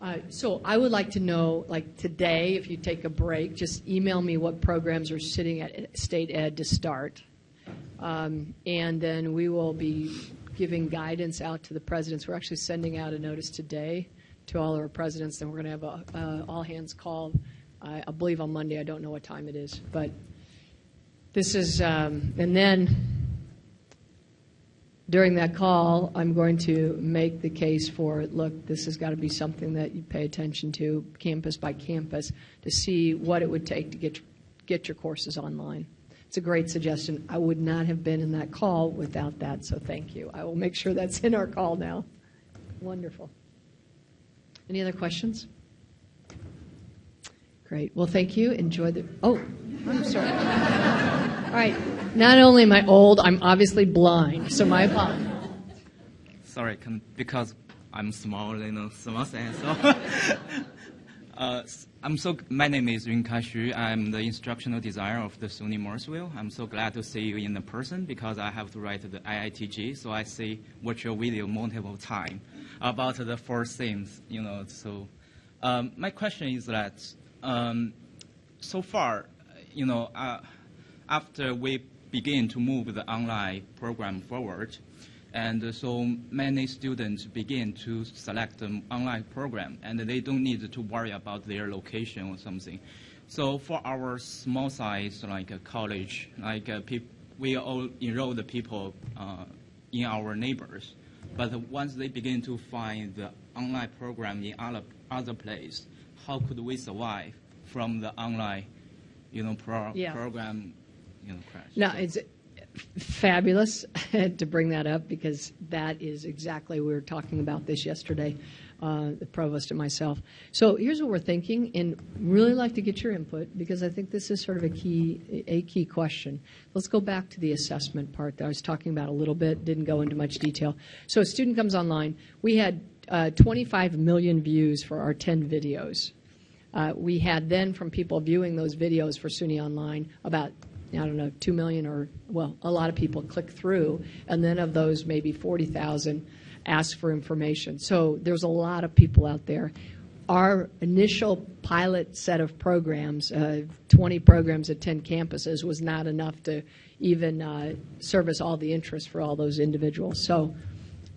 [SPEAKER 10] Uh, So I would like to know, like today, if you take a break, just email me what programs are sitting at state ed to start. Um, And then we will be giving guidance out to the presidents. We're actually sending out a notice today to all our presidents, and we're going to have a uh, all-hands call, I I believe on Monday. I don't know what time it is, but this is, um, and then during that call, I'm going to make the case for, look, this has got to be something that you pay attention to, campus by campus, to see what it would take to get, get your courses online. It's a great suggestion. I would not have been in that call without that, so thank you. I will make sure that's in our call now. Wonderful. Any other questions? Great. Well, thank you. Enjoy the. Oh, I'm sorry. All right. Not only am I old, I'm obviously blind, so my apologies.
[SPEAKER 14] Sorry, can, because I'm small, you know, small size. So, uh, I'm so. My name is Yunkai Xu. I'm the instructional designer of the SUNY Morrisville. I'm so glad to see you in the person because I have to write the IITG, so I see watch your video multiple times about the four things. You know, so um, my question is that um, so far, you know, uh, after we begin to move the online program forward, And uh, so many students begin to select an online program, and they don't need to worry about their location or something. So for our small size, like a college, like uh, peop- we all enroll the people uh, in our neighbors. But once they begin to find the online program in other, other place, how could we survive from the online, you know, pro-
[SPEAKER 10] Yeah.
[SPEAKER 14] program, you know, crash?
[SPEAKER 10] No, it's fabulous to bring that up because that is exactly, we were talking about this yesterday, uh, the provost and myself. So here's what we're thinking, and really like to get your input because I think this is sort of a key, a key question. Let's go back to the assessment part that I was talking about a little bit, didn't go into much detail. So a student comes online. We had uh, 25 million views for our 10 videos. Uh, we had then from people viewing those videos for SUNY Online about I don't know, 2 million or, well, a lot of people click through, and then of those, maybe 40,000 ask for information. So there's a lot of people out there. Our initial pilot set of programs, uh, 20 programs at 10 campuses, was not enough to even uh, service all the interest for all those individuals. So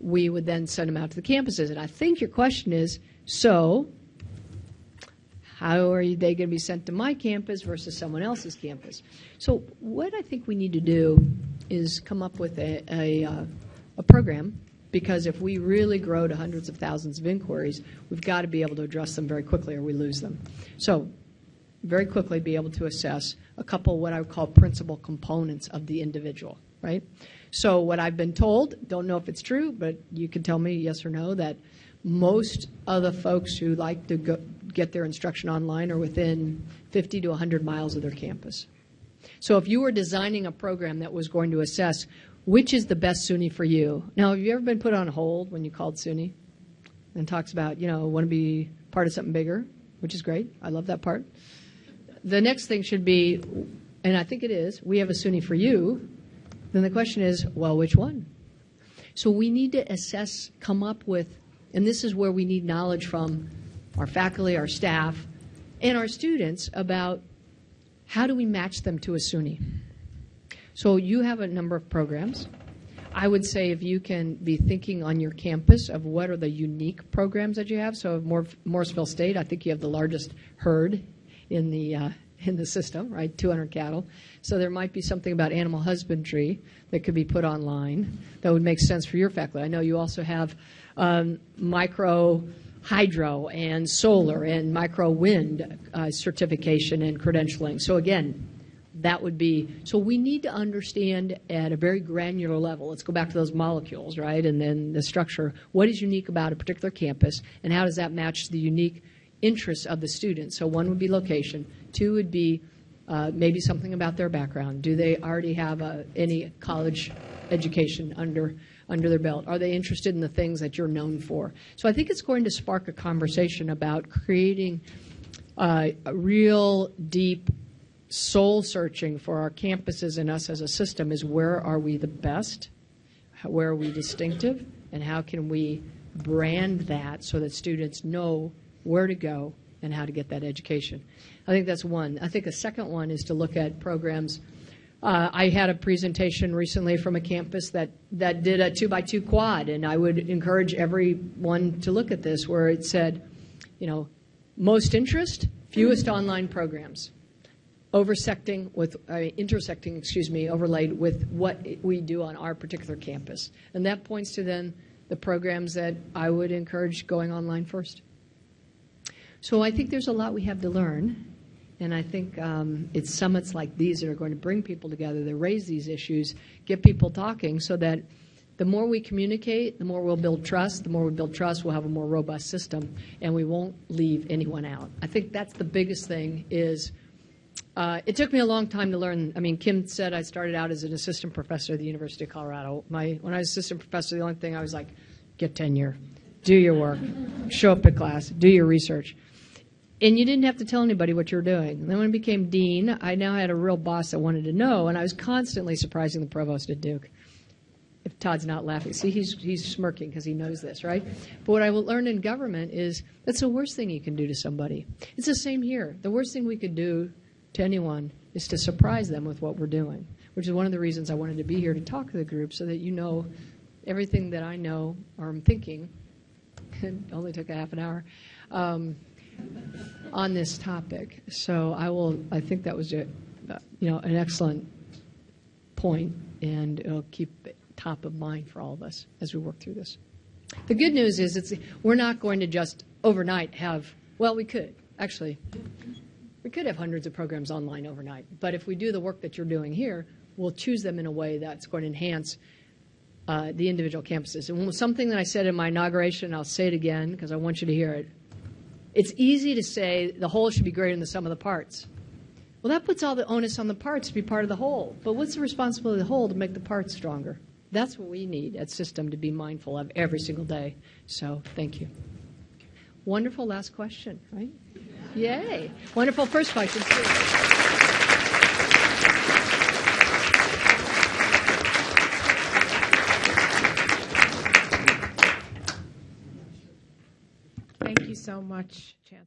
[SPEAKER 10] we would then send them out to the campuses. And I think your question is so how are they going to be sent to my campus versus someone else's campus? So what I think we need to do is come up with a, a, uh, a program because if we really grow to hundreds of thousands of inquiries, we've got to be able to address them very quickly or we lose them. So very quickly be able to assess a couple of what I would call principal components of the individual, right? So what I've been told, don't know if it's true, but you can tell me yes or no, that most of the folks who like to go, get their instruction online are within 50 to 100 miles of their campus. So if you were designing a program that was going to assess which is the best SUNY for you, now have you ever been put on hold when you called SUNY and talks about, you know, want to be part of something bigger, which is great. I love that part. The next thing should be, and I think it is, we have a SUNY for you. Then the question is, well, which one? So we need to assess, come up with, and this is where we need knowledge from our faculty, our staff, and our students about how do we match them to a SUNY. So you have a number of programs. I would say if you can be thinking on your campus of what are the unique programs that you have. So Mor- Morrisville State, I think you have the largest herd in the uh, in the system, right? 200 cattle. So there might be something about animal husbandry that could be put online that would make sense for your faculty. I know you also have um, micro hydro and solar and micro wind uh, certification and credentialing. So again, that would be so we need to understand at a very granular level let's go back to those molecules right and then the structure what is unique about a particular campus and how does that match the unique interests of the students so one would be location two would be uh, maybe something about their background do they already have any college education under under their belt are they interested in the things that you're known for so i think it's going to spark a conversation about creating uh, a real deep soul searching for our campuses and us as a system is where are we the best, where are we distinctive, and how can we brand that so that students know where to go and how to get that education. I think that's one. I think a second one is to look at programs. Uh, I had a presentation recently from a campus that, that did a two by two quad, and I would encourage everyone to look at this where it said, you know, most interest, fewest online programs. Oversecting with uh, intersecting excuse me overlaid with what we do on our particular campus. And that points to then the programs that i would encourage going online first. So i think there's a lot we have to learn and i think um, it's summits like these that are going to bring people together that raise these issues get people talking so that the more we communicate, the more we'll build trust. The more we build trust, we'll have a more robust system, and we won't leave anyone out. I think that's the biggest thing is uh, it took me a long time to learn. I mean, Kim said I started out as an assistant professor at the University of Colorado. My when I was assistant professor, the only thing I was like, get tenure, do your work, show up to class, do your research. And you didn't have to tell anybody what you were doing. And then when I became dean, I now had a real boss that wanted to know, and I was constantly surprising the provost at Duke. If Todd's not laughing, see, he's, he's smirking because he knows this, right? But what I will learn in government is that's the worst thing you can do to somebody. It's the same here. The worst thing we could do to anyone is to surprise them with what we're doing, which is one of the reasons I wanted to be here to talk to the group so that you know everything that I know or I'm thinking, it only took a half an hour, um, on this topic. So I will, I think that was, a, you know, an excellent point, and it'll keep it top of mind for all of us as we work through this. The good news is it's, we're not going to just overnight have, well, we could, actually. We could have hundreds of programs online overnight, but if we do the work that you're doing here, we'll choose them in a way that's going to enhance uh, the individual campuses. And something that I said in my inauguration, I'll say it again because I want you to hear it. It's easy to say the whole should be greater than the sum of the parts. Well, that puts all the onus on the parts to be part of the whole. But what's the responsibility of the whole to make the parts stronger? That's what we need at System to be mindful of every single day. So thank you. Wonderful last question, right? Yay. Wonderful first question, too.
[SPEAKER 1] Thank you so much, Chancellor.